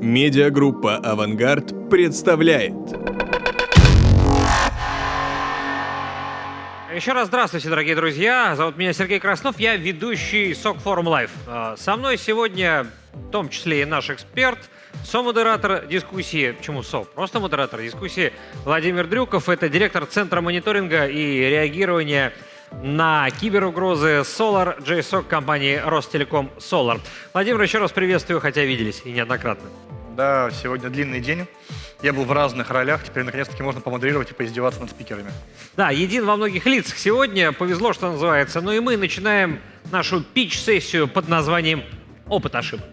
Медиагруппа «Авангард» представляет. Еще раз здравствуйте, дорогие друзья. Зовут меня Сергей Краснов, я ведущий SOC Forum Live. А, Со мной сегодня, в том числе и наш эксперт, со-модератор дискуссии, почему СО? Просто модератор дискуссии Владимир Дрюков. Это директор Центра мониторинга и реагирования на киберугрозы Solar JSOC компании Ростелеком Solar. Владимир, еще раз приветствую, хотя виделись и неоднократно. Да, сегодня длинный день. Я был в разных ролях, теперь наконец-таки можно помодерировать и поиздеваться над спикерами. Да, един во многих лицах сегодня, повезло, что называется. Ну и мы начинаем нашу пич-сессию под названием «Опыт ошибок».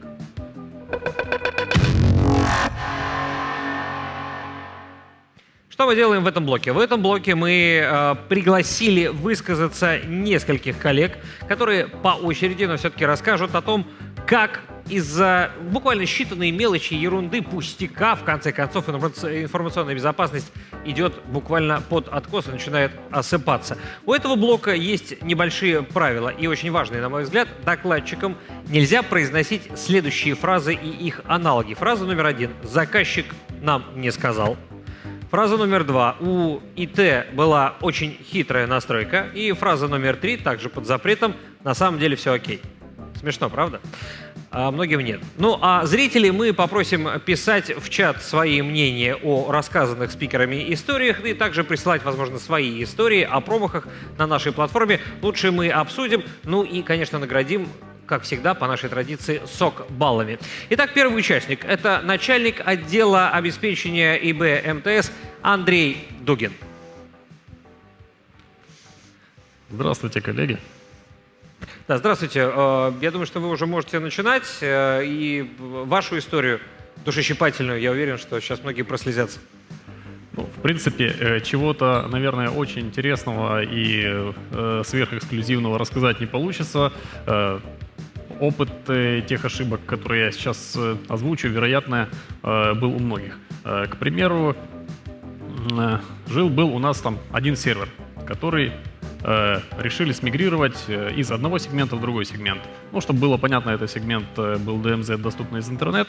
Что мы делаем в этом блоке? В этом блоке мы э, пригласили высказаться нескольких коллег, которые по очереди, но все-таки расскажут о том, как из-за буквально считанные мелочи, ерунды, пустяка, в конце концов, информаци- информационная безопасность идет буквально под откос и начинает осыпаться. У этого блока есть небольшие правила и очень важные, на мой взгляд. Докладчикам нельзя произносить следующие фразы и их аналоги. Фраза номер один. Заказчик нам не сказал. Фраза номер два. У ИТ была очень хитрая настройка. И фраза номер три, также под запретом, на самом деле все окей. Смешно, правда? А многим нет. Ну, а зрителей мы попросим писать в чат свои мнения о рассказанных спикерами историях и также присылать, возможно, свои истории о промахах на нашей платформе. Лучше мы обсудим, ну и, конечно, наградим как всегда, по нашей традиции, сок баллами. Итак, первый участник – это начальник отдела обеспечения ИБ МТС Андрей Дугин. Здравствуйте, коллеги. Да, здравствуйте. Э, Я думаю, что вы уже можете начинать. э, И вашу историю душещипательную, я уверен, что сейчас многие прослезятся. Ну, в принципе, э, чего-то, наверное, очень интересного и э, сверхэксклюзивного рассказать не получится. Э, опыт э, тех ошибок, которые я сейчас э, озвучу, вероятно, э, был у многих. К примеру, жил-был у нас там один сервер, который решили смигрировать из одного сегмента в другой сегмент. Ну, чтобы было понятно, этот сегмент был DMZ, доступный из интернет.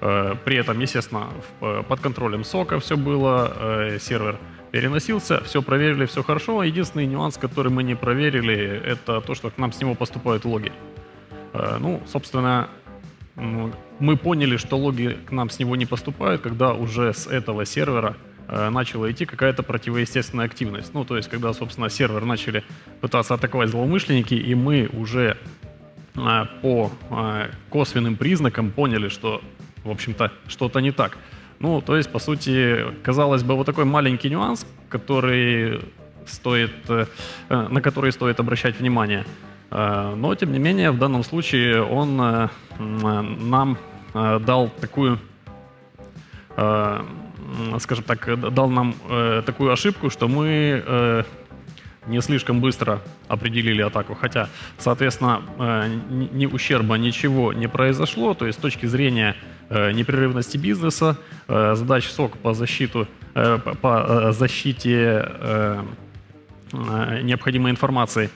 При этом, естественно, под контролем сока все было, сервер переносился, все проверили, все хорошо. Единственный нюанс, который мы не проверили, это то, что к нам с него поступают логи. Э, Ну, собственно, мы поняли, что логи к нам с него не поступают, когда уже с этого сервера э, начала идти какая-то противоестественная активность. Ну, то есть, когда, собственно, сервер начали пытаться атаковать злоумышленники, и мы уже э, по косвенным признакам поняли, что, в общем-то, что-то не так. Ну, то есть, по сути, казалось бы, вот такой маленький нюанс, который стоит, на который стоит обращать внимание. Э, Но, тем не менее, в данном случае он э, э, нам дал такую скажем так, дал нам такую ошибку, что мы не слишком быстро определили атаку, хотя, соответственно, ни, ущерба ничего не произошло, то есть с точки зрения непрерывности бизнеса, задач СОК по, защиту, по- защите необходимой информации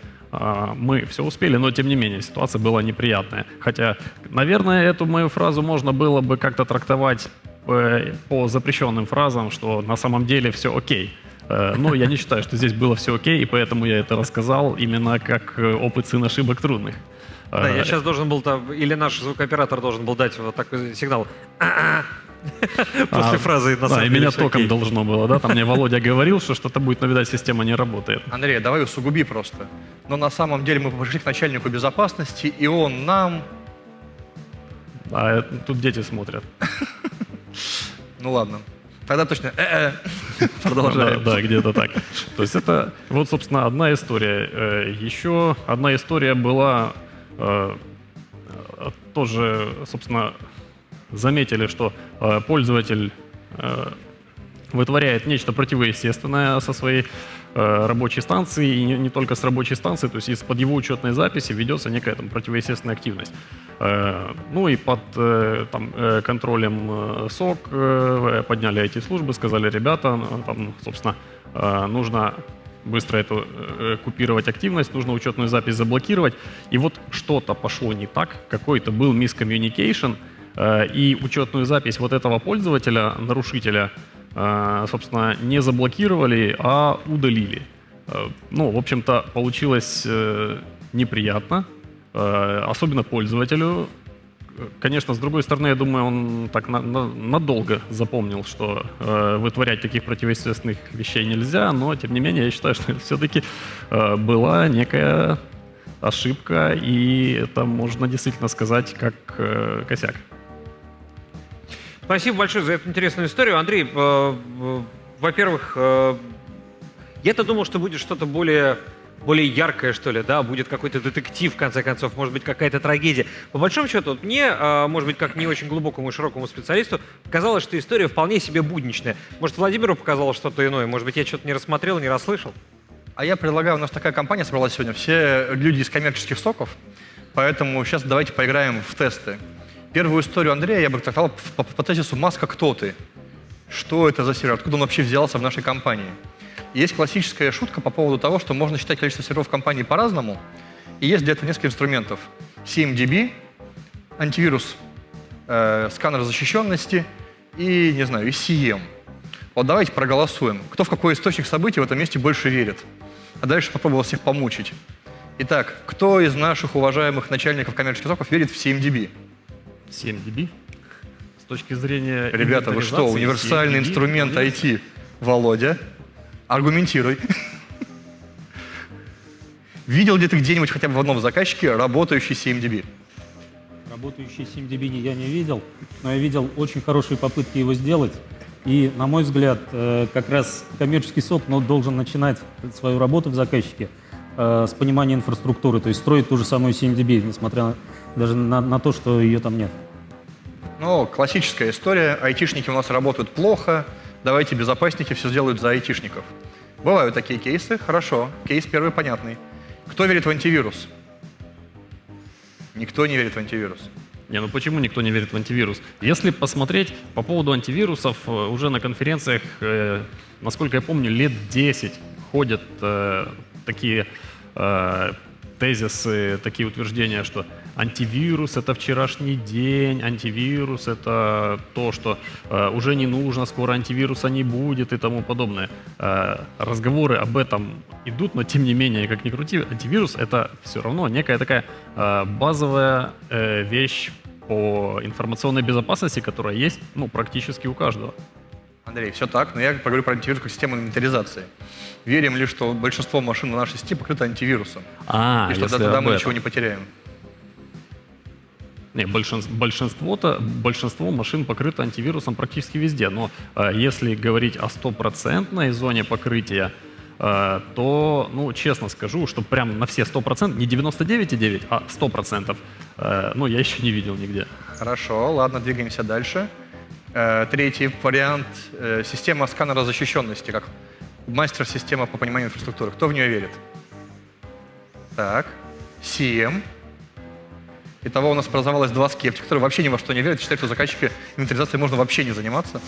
мы все успели, но тем не менее ситуация была неприятная. Хотя, наверное, эту мою фразу можно было бы как-то трактовать э, по запрещенным фразам, что на самом деле все окей. Э, Но я не считаю, что здесь было все окей, и поэтому я это рассказал именно как э, опыт сын ошибок трудных. Да, я сейчас должен был, или наш звукооператор должен был дать вот такой сигнал. А, фразы на самом меня током окей». должно было, да? Там мне Володя говорил, что что-то будет, но, видать, система не работает. Андрей, давай усугуби просто. Но на самом деле мы пошли к начальнику безопасности, и он нам... А э, тут дети смотрят. Ну ладно. Тогда точно... э-э. Продолжаем. Да, да, где-то так. То есть это вот, собственно, одна история. Э, Еще одна история была э, э, тоже, собственно, заметили, что э, пользователь э, вытворяет нечто противоестественное со своей э, рабочей станции, и не, только с рабочей станции, то есть из-под его учетной записи ведется некая там противоестественная активность. Э, ну и под э, там, контролем э, СОК подняли эти службы, сказали, ребята, ну, там, собственно, нужно быстро эту купировать активность, нужно учетную запись заблокировать. И вот что-то пошло не так, какой-то был мискоммуникейшн, э, и учетную запись вот этого пользователя, нарушителя, э, собственно, не заблокировали, а удалили. Э, Ну, в общем-то, получилось э, неприятно, э, особенно пользователю. Конечно, с другой стороны, я думаю, он так на- на- надолго запомнил, что э, вытворять таких противоестественных вещей нельзя, но, тем не менее, я считаю, что все-таки была некая ошибка, и это можно действительно сказать как э, косяк. Спасибо большое за эту интересную историю. Андрей, э, во-первых, э, я-то думал, что будет что-то более, более яркое, что ли, да, будет какой-то детектив, в конце концов, может быть, какая-то трагедия. По большому счету, вот мне, э, может быть, как не очень глубокому и широкому специалисту, казалось, что история вполне себе будничная. Может, Владимиру показалось что-то иное, может быть, я что-то не рассмотрел, не расслышал? А я предлагаю, у нас такая компания собралась сегодня, все люди из коммерческих соков, поэтому сейчас давайте поиграем в тесты. Первую историю Андрея я бы трактовал по, по тезису «Маска, кто ты?». Что это за сервер? Откуда он вообще взялся в нашей компании? Есть классическая шутка по поводу того, что можно считать количество серверов компании по-разному, и есть для этого несколько инструментов. CMDB, антивирус, э, сканер защищенности и, не знаю, и CM. Вот давайте проголосуем. Кто в какой источник событий в этом месте больше верит? А дальше попробовал всех помучить. Итак, кто из наших уважаемых начальников коммерческих соков верит в CMDB? 7 dB. С точки зрения... Ребята, вы что, универсальный 7 dB, инструмент IT. Володя, аргументируй. Видел ли ты где-нибудь хотя бы в одном заказчике работающий CMDB? Работающий SimDB я не видел, но я видел очень хорошие попытки его сделать. И, на мой взгляд, э, как раз коммерческий сок ну, должен начинать свою работу в заказчике э, с понимания инфраструктуры, то есть строить ту же самую SimDB, несмотря на- даже на, на то, что ее там нет. Ну, классическая история. Айтишники у нас работают плохо. Давайте безопасники все сделают за айтишников. Бывают такие кейсы. Хорошо. Кейс первый понятный. Кто верит в антивирус? Никто не верит в антивирус. Не, ну почему никто не верит в антивирус? Если посмотреть по поводу антивирусов, э, уже на конференциях, э, насколько я помню, лет 10 ходят э, такие э, тезисы, такие утверждения, что антивирус это вчерашний день, антивирус это то, что э, уже не нужно, скоро антивируса не будет и тому подобное. Э, разговоры об этом идут, но тем не менее, как ни крути, антивирус это все равно некая такая э, базовая э, вещь по информационной безопасности, которая есть ну, практически у каждого. Андрей, все так, но я поговорю про антивирус как систему инвентаризации. Верим ли, что большинство машин на нашей сети покрыто антивирусом? А, и что тогда мы ничего не потеряем? Не, большинство, большинство-то, большинство машин покрыто антивирусом практически везде, но э, если говорить о стопроцентной зоне покрытия, э, то, ну, честно скажу, что прям на все 100%, не 99,9, а 100%, э, ну, я еще не видел нигде. Хорошо, ладно, двигаемся дальше. Э, Третий вариант э, – система сканера защищенности, как мастер-система по пониманию инфраструктуры. Кто в нее верит? Так, CM. Итого у нас образовалось два скептика, которые вообще ни во что не верят, считают, что заказчики инвентаризацией можно вообще не заниматься.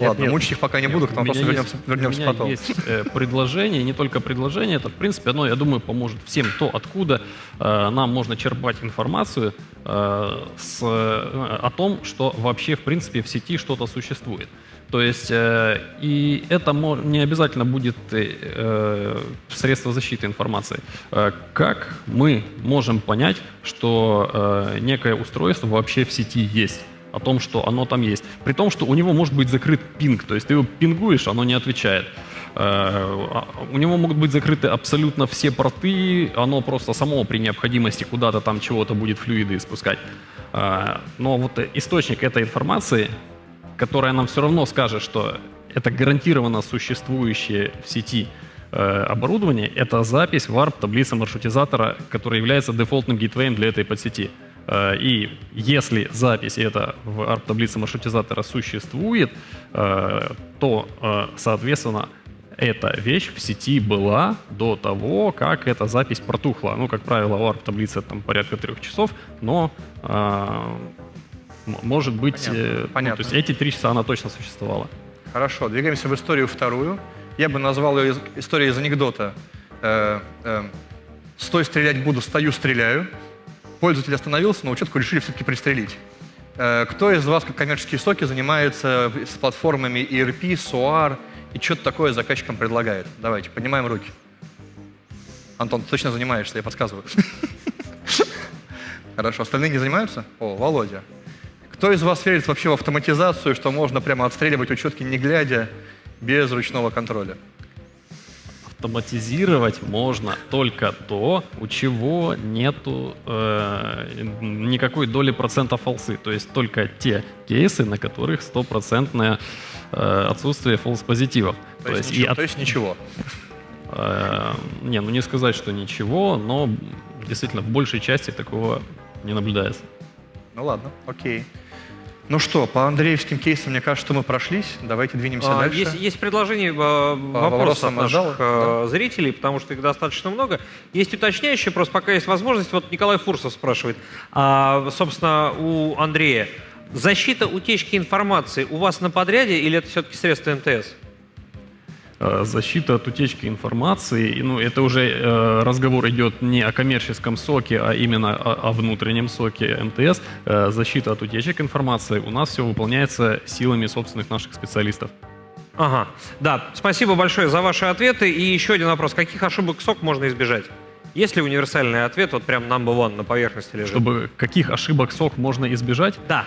Нет, Ладно, нет. мучить их пока не буду, к тому вопросу вернемся, вернемся у меня потом. есть э, предложение, не только предложение, это, в принципе, оно, я думаю, поможет всем то, откуда э, нам можно черпать информацию э, с, э, о том, что вообще, в принципе, в сети что-то существует. То есть, э, и это не обязательно будет э, э, средство защиты информации. Э, как мы можем понять, что э, некое устройство вообще в сети есть? о том, что оно там есть. При том, что у него может быть закрыт пинг, то есть ты его пингуешь, оно не отвечает. Э, а У него могут быть закрыты абсолютно все порты, оно просто само при необходимости куда-то там чего-то будет флюиды испускать. Э, Но вот источник этой информации, которая нам все равно скажет, что это гарантированно существующее в сети э, оборудование, это запись в ARP таблицы маршрутизатора, которая является дефолтным гейтвеем для этой подсети. Э, И если запись эта в ARP таблице маршрутизатора существует, э, то, соответственно, эта вещь в сети была до того, как эта запись протухла. Ну, как правило, ARP таблице там порядка трех часов, но может быть, Понятно, э, ну, понятно. то есть эти три часа она точно существовала. Хорошо, двигаемся в историю вторую. Я бы назвал ее историей из анекдота. Э, э, «Стой, стрелять буду, стою, стреляю». Пользователь остановился, но учетку решили все-таки пристрелить. Э, Кто из вас, как коммерческие соки, занимается с платформами ERP, SOAR и что-то такое заказчикам предлагает? Давайте, поднимаем руки. Антон, ты точно занимаешься, я подсказываю. Хорошо, остальные не занимаются? О, Володя. Кто из вас верит вообще в автоматизацию, что можно прямо отстреливать учетки не глядя, без ручного контроля? Автоматизировать можно только то, у чего нету э, никакой доли процента фолсы. То есть только те кейсы, на которых стопроцентное э, отсутствие фолс-позитивов. То, есть, и ничего, от- то есть ничего. Э, не, ну не сказать, что ничего, но действительно в большей части такого не наблюдается. Ну ладно, окей. Ну что, по андреевским кейсам, мне кажется, что мы прошлись. Давайте двинемся А, дальше. Есть, есть предложение, э, от из зала, наших э, зрителей, потому что их достаточно много. Есть уточняющие, просто пока есть возможность. Вот Николай Фурсов спрашивает, а, собственно, у Андрея, защита утечки информации у вас на подряде или это все-таки средства МТС? Э, Защита от утечки информации, и, ну, это уже э, разговор идет не о коммерческом соке, а именно о, о внутреннем соке МТС. Э, защита от утечек информации у нас все выполняется силами собственных наших специалистов. Ага, да, спасибо большое за ваши ответы. И еще один вопрос. Каких ошибок СОК можно избежать? Есть ли универсальный ответ, вот прям number one на поверхности лежит? Чтобы каких ошибок сок можно избежать? Да.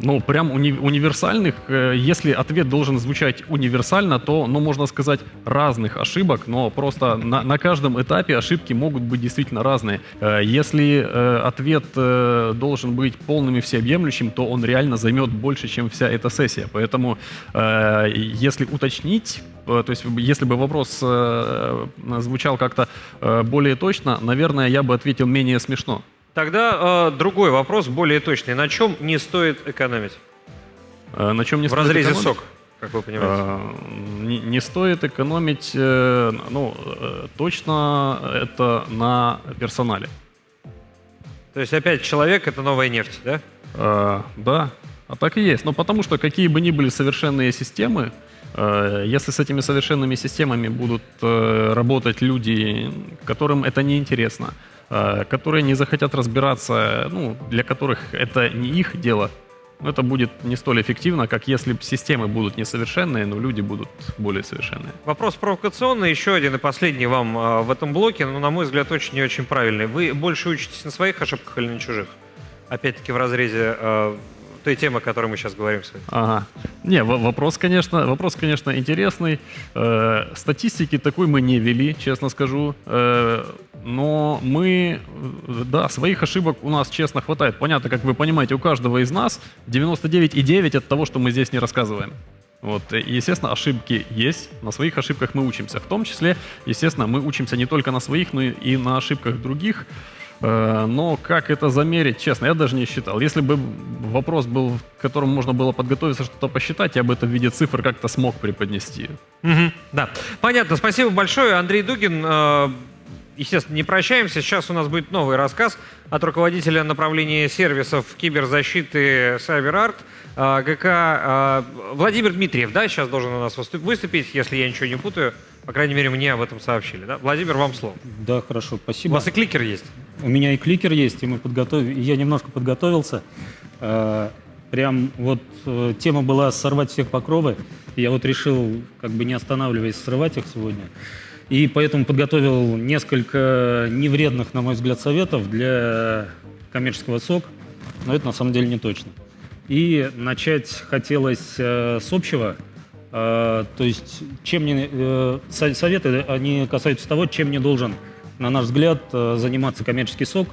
Ну, прям уни- универсальных, э, если ответ должен звучать универсально, то, ну, можно сказать, разных ошибок, но просто на, на каждом этапе ошибки могут быть действительно разные. Э, Если э, ответ должен быть полным и всеобъемлющим, то он реально займет больше, чем вся эта сессия. Поэтому, если уточнить, то есть если бы вопрос звучал как-то более точно, наверное, я бы ответил менее смешно. Тогда э, другой вопрос, более точный. На чем не стоит экономить? Э, На чем не В стоит разрезе экономить? СОК, как вы понимаете. Э, Не, не стоит экономить, э, ну, э, точно это на персонале. То есть опять человек — это новая нефть, да? Э, Да, а так и есть. Но потому что какие бы ни были совершенные системы, если с этими совершенными системами будут работать люди, которым это не интересно, которые не захотят разбираться, ну, для которых это не их дело, это будет не столь эффективно, как если системы будут несовершенные, но люди будут более совершенные. Вопрос провокационный, еще один и последний вам э, в этом блоке, но, на мой взгляд, очень и очень правильный. Вы больше учитесь на своих ошибках или на чужих? Опять-таки в разрезе э, той темы, о которой мы сейчас говорим с вами. Ага. Не, во- вопрос, конечно, вопрос, конечно, интересный. Э, статистики такой мы не вели, честно скажу. Э, но мы, э, да, своих ошибок у нас, честно, хватает. Понятно, как вы понимаете, у каждого из нас 99,9 от того, что мы здесь не рассказываем. Вот, и, естественно, ошибки есть. На своих ошибках мы учимся. В том числе, естественно, мы учимся не только на своих, но и на ошибках других. Э, Но как это замерить, честно, я даже не считал. Если бы вопрос был, к которому можно было подготовиться, что-то посчитать, я бы это в виде цифр как-то смог преподнести. Мгм, Да, понятно. Спасибо большое, Андрей Дугин. Естественно, не прощаемся. Сейчас у нас будет новый рассказ от руководителя направления сервисов киберзащиты CyberArt э, ГК э, Владимир Дмитриев. Да, сейчас должен у нас выступ- выступить, если я ничего не путаю. По крайней мере, мне об этом сообщили. Да? Владимир, вам слово. Да, хорошо, У спасибо. вас и кликер есть. У меня и кликер есть, и мы подготовили. Я немножко подготовился. Э, Прям вот э, тема была сорвать всех покровы. Я вот решил, как бы не останавливаясь, срывать их сегодня. И поэтому подготовил несколько невредных, на мой взгляд, советов для коммерческого СОК, но это на самом деле не точно. И начать хотелось э, с общего. Э, то есть, чем не, э, со- советы, они касаются того, чем не должен, на наш взгляд, заниматься коммерческий СОК.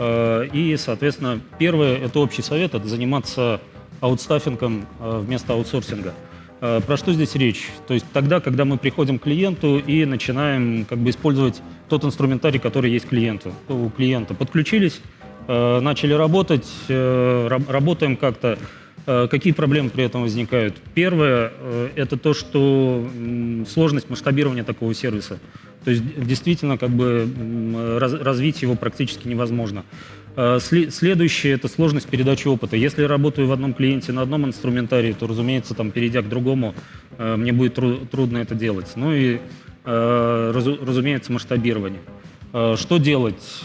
И, соответственно, первое, это общий совет, это заниматься аутстаффингом вместо аутсорсинга. Э, Про что здесь речь? То есть тогда, когда мы приходим к клиенту и начинаем как бы использовать тот инструментарий, который есть клиенту, у клиента. Подключились, э, начали работать, э, раб- работаем как-то. Э, Какие проблемы при этом возникают? Первое э, – это то, что сложность масштабирования такого сервиса. То есть действительно как бы развить его практически невозможно. Э, сле- Следующее – это сложность передачи опыта. Если я работаю в одном клиенте на одном инструментарии, то, разумеется, там, перейдя к другому, э, мне будет тру- трудно это делать. Ну и, э, разу- разумеется, масштабирование. Что делать?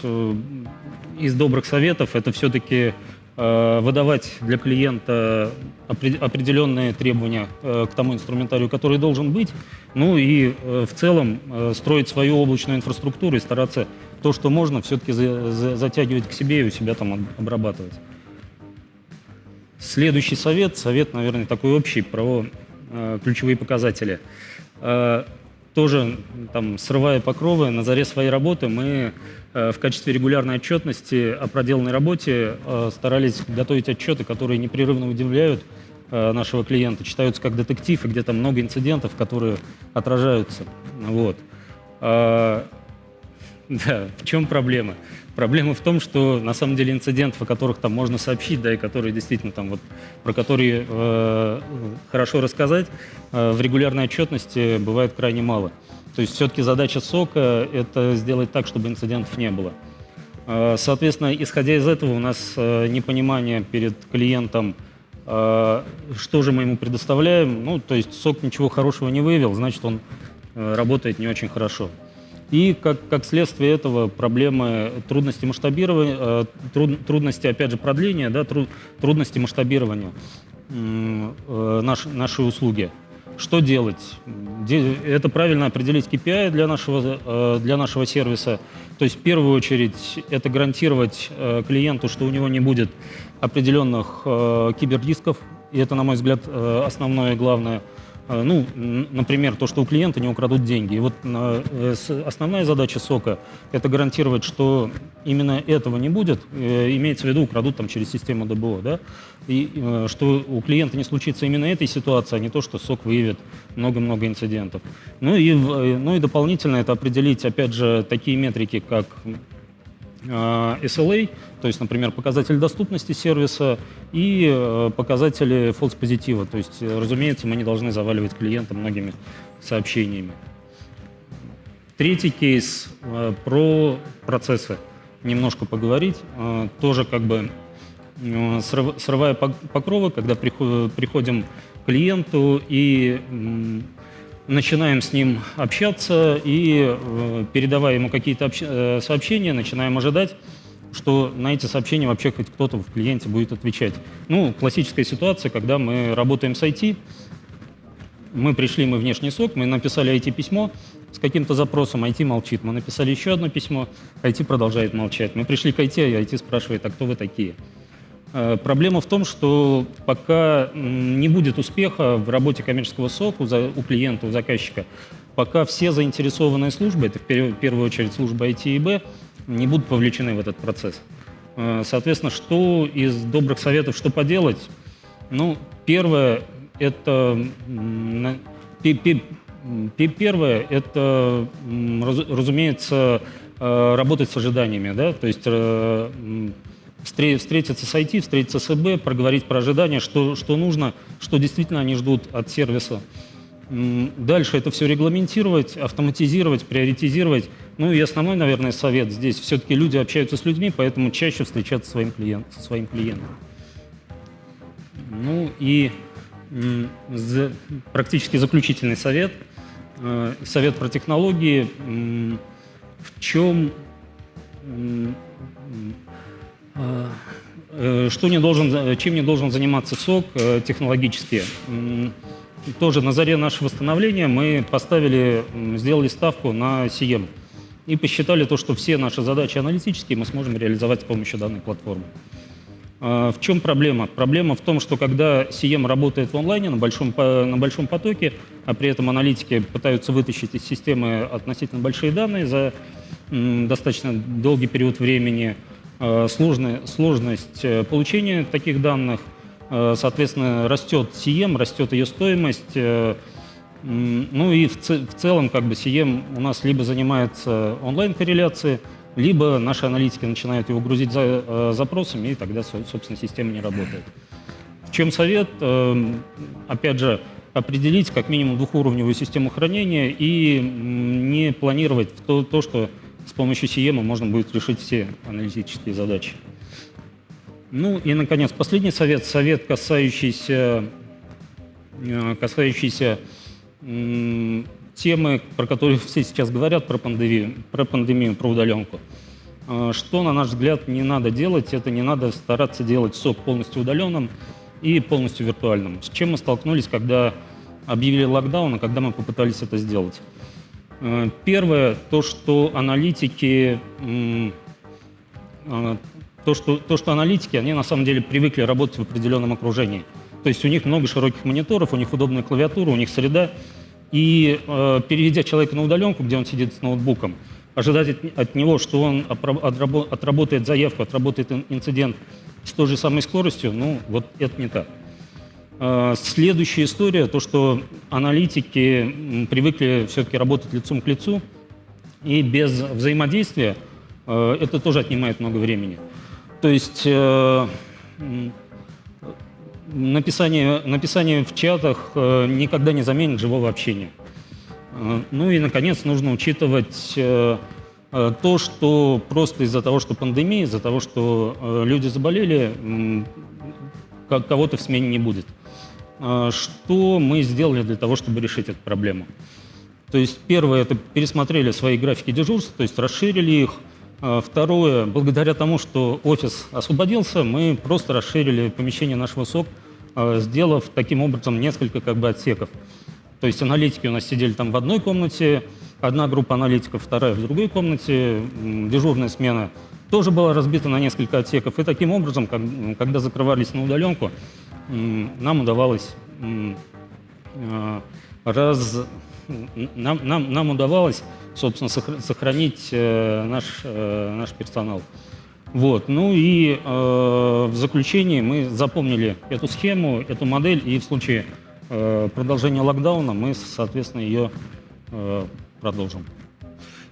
Из добрых советов – это все-таки выдавать для клиента опре- определенные требования к тому инструментарию, который должен быть, ну и в целом строить свою облачную инфраструктуру и стараться то, что можно, все-таки затягивать к себе и у себя там об- обрабатывать. Следующий совет, совет, наверное, такой общий про э, ключевые показатели. Э, тоже там, срывая покровы, на заре своей работы мы э, в качестве регулярной отчетности о проделанной работе э, старались готовить отчеты, которые непрерывно удивляют э, нашего клиента, читаются как детектив, и где-то много инцидентов, которые отражаются. Вот. Да, в чем проблема? Проблема в том, что на самом деле инцидентов, о которых там можно сообщить, да, и которые действительно там вот, про которые э, хорошо рассказать, э, в регулярной отчетности бывает крайне мало. То есть все-таки задача СОКа – это сделать так, чтобы инцидентов не было. Э, соответственно, исходя из этого, у нас э, непонимание перед клиентом, э, что же мы ему предоставляем. Ну, то есть СОК ничего хорошего не выявил, значит, он э, работает не очень хорошо. И как, как следствие этого проблемы трудности масштабирования, э, труд, трудности, опять же, продления, да, труд, трудности масштабирования э, наш, нашей услуги. Что делать? Это правильно определить KPI для нашего, э, для нашего сервиса. То есть в первую очередь это гарантировать клиенту, что у него не будет определенных киберрисков. И это, на мой взгляд, основное и главное – ну, например, то, что у клиента не украдут деньги. И вот э, основная задача СОКа – это гарантировать, что именно этого не будет, э, имеется в виду, украдут там через систему ДБО, да, и что у клиента не случится именно этой ситуации, а не то, что СОК выявит много-много инцидентов. Ну и, ну и дополнительно это определить, опять же, такие метрики, как SLA, то есть, например, показатель доступности сервиса и э, показатели false позитива. То есть, э, разумеется, мы не должны заваливать клиента многими сообщениями. Третий кейс э, про процессы. Немножко поговорить. Тоже как бы срывая покровы, когда приходим к клиенту и начинаем с ним общаться и, передавая ему какие-то сообщения, начинаем ожидать, что на эти сообщения вообще хоть кто-то в клиенте будет отвечать. Ну, классическая ситуация, когда мы работаем с IT, мы пришли, мы внешний сок, мы написали IT-письмо с каким-то запросом, IT молчит. Мы написали еще одно письмо, IT продолжает молчать. Мы пришли к IT, и IT спрашивает, а кто вы такие? Э, проблема в том, что пока не будет успеха в работе коммерческого СОК у, клиента, у заказчика, пока все заинтересованные службы, это в первую очередь служба IT и Б, не будут вовлечены в этот процесс. Э, соответственно, что из добрых советов, что поделать? Ну, первое, это первое, это, разумеется, э, работать с ожиданиями, да, то есть встретиться с IT, встретиться с ЭБ, проговорить про ожидания, что, что нужно, что действительно они ждут от сервиса. Дальше это все регламентировать, автоматизировать, приоритизировать. Ну и основной, наверное, совет здесь. Все-таки люди общаются с людьми, поэтому чаще встречаться своим клиент, со своим клиентом. Ну и практически заключительный совет. Э, совет про технологии. В чем... Э, э, что не должен, чем не должен заниматься СОК технологически? тоже на заре нашего становления мы поставили, сделали ставку на CM и посчитали то, что все наши задачи аналитические мы сможем реализовать с помощью данной платформы. В чем проблема? Проблема в том, что когда CM работает в онлайне на большом, на большом потоке, а при этом аналитики пытаются вытащить из системы относительно большие данные за достаточно долгий период времени, сложная, сложность э, получения таких данных – Э, соответственно, растет CM, растет ее стоимость. Э, ну и в, в целом как бы CM у нас либо занимается онлайн-корреляцией, либо наши аналитики начинают его грузить за, э, запросами, и тогда, собственно, система не работает. В чем совет? Опять же, определить как минимум двухуровневую систему хранения и не планировать то, то что с помощью CM можно будет решить все аналитические задачи. Ну и, наконец, последний совет. Совет, касающийся, э, касающийся темы, про которую все сейчас говорят, про пандемию, про пандемию, про удаленку. Э, Что, на наш взгляд, не надо делать, это не надо стараться делать сок полностью удаленным и полностью виртуальным. С чем мы столкнулись, когда объявили локдаун, и когда мы попытались это сделать? Э, Первое, то, что аналитики, э, то, что, то, что аналитики, они на самом деле привыкли работать в определенном окружении. То есть у них много широких мониторов, у них удобная клавиатура, у них среда. И э, переведя человека на удаленку, где он сидит с ноутбуком, ожидать от, от него, что он отработает заявку, отработает ин- инцидент с той же самой скоростью, ну вот это не так. Э, Следующая история, то, что аналитики привыкли все-таки работать лицом к лицу, и без взаимодействия э, это тоже отнимает много времени. То есть э, написание, написание в чатах никогда не заменит живого общения. Ну и, наконец, нужно учитывать то, что просто из-за того, что пандемия, из-за того, что люди заболели, кого-то в смене не будет. Э, Что мы сделали для того, чтобы решить эту проблему? То есть первое, это пересмотрели свои графики дежурств, то есть расширили их. А, Второе, благодаря тому, что офис освободился, мы просто расширили помещение нашего СОК, а, сделав таким образом несколько как бы отсеков. То есть аналитики у нас сидели там в одной комнате, одна группа аналитиков, вторая в другой комнате, дежурная смена тоже была разбита на несколько отсеков. И таким образом, когда закрывались на удаленку, нам удавалось а, раз нам, нам, нам удавалось, собственно, сохр- сохранить э, наш, э, наш персонал. Вот. Ну и э, в заключении мы запомнили эту схему, эту модель, и в случае э, продолжения локдауна мы, соответственно, ее э, продолжим.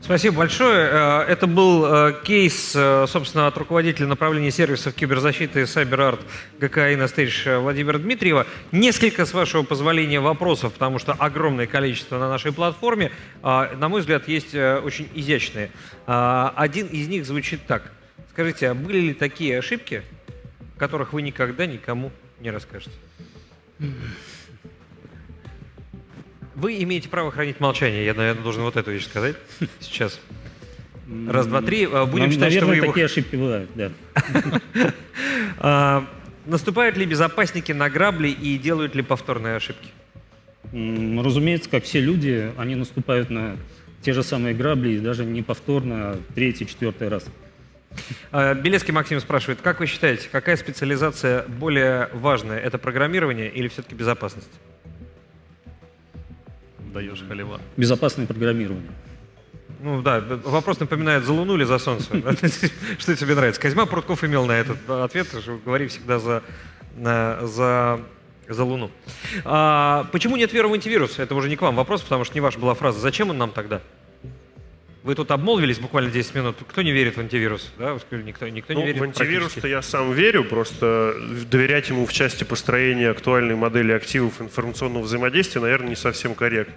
Спасибо большое. Э, Это был э, кейс, э, собственно, от руководителя направления сервисов киберзащиты CyberArt ГК «Инностейдж» Владимира Дмитриева. Несколько, с вашего позволения, вопросов, потому что огромное количество на нашей платформе. А, На мой взгляд, есть очень изящные. А, Один из них звучит так. Скажите, а были ли такие ошибки, которых вы никогда никому не расскажете? Вы имеете право хранить молчание. Я, наверное, должен вот эту вещь сказать сейчас. Раз, два, три. А, Будем считать, что вы наверное, его... такие ошибки бывают, да. А, Наступают ли безопасники на грабли и делают ли повторные ошибки? Разумеется, как все люди, они наступают на те же самые грабли, и даже не повторно, а третий, четвертый раз. А, Белецкий Максим спрашивает, как вы считаете, какая специализация более важная? Это программирование или все-таки безопасность? Даешь халева. Безопасное программирование. Ну да, вопрос напоминает, за Луну или за Солнце? Что тебе нравится? Козьма Прутков имел на этот ответ, что говори всегда за, за, за Луну. А, почему нет веры в антивирус? Это уже не к вам вопрос, потому что не ваша была фраза. Зачем он нам тогда? Вы тут обмолвились буквально 10 минут. Кто не верит в антивирус? Да, вы сказали, никто, никто не Ну, верит в антивирус-то я сам верю, просто доверять ему в части построения актуальной модели активов информационного взаимодействия, наверное, не совсем корректно.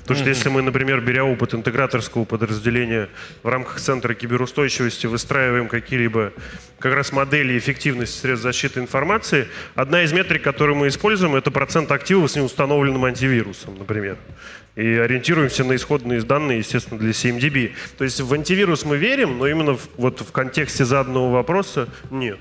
Потому что если мы, например, беря опыт интеграторского подразделения в рамках Центра киберустойчивости, выстраиваем какие-либо как раз модели эффективности средств защиты информации, одна из метрик, которую мы используем, это процент активов с неустановленным антивирусом, например. И ориентируемся на исходные данные, естественно, для CMDB. То есть в антивирус мы верим, но именно в, вот в контексте заданного вопроса нет.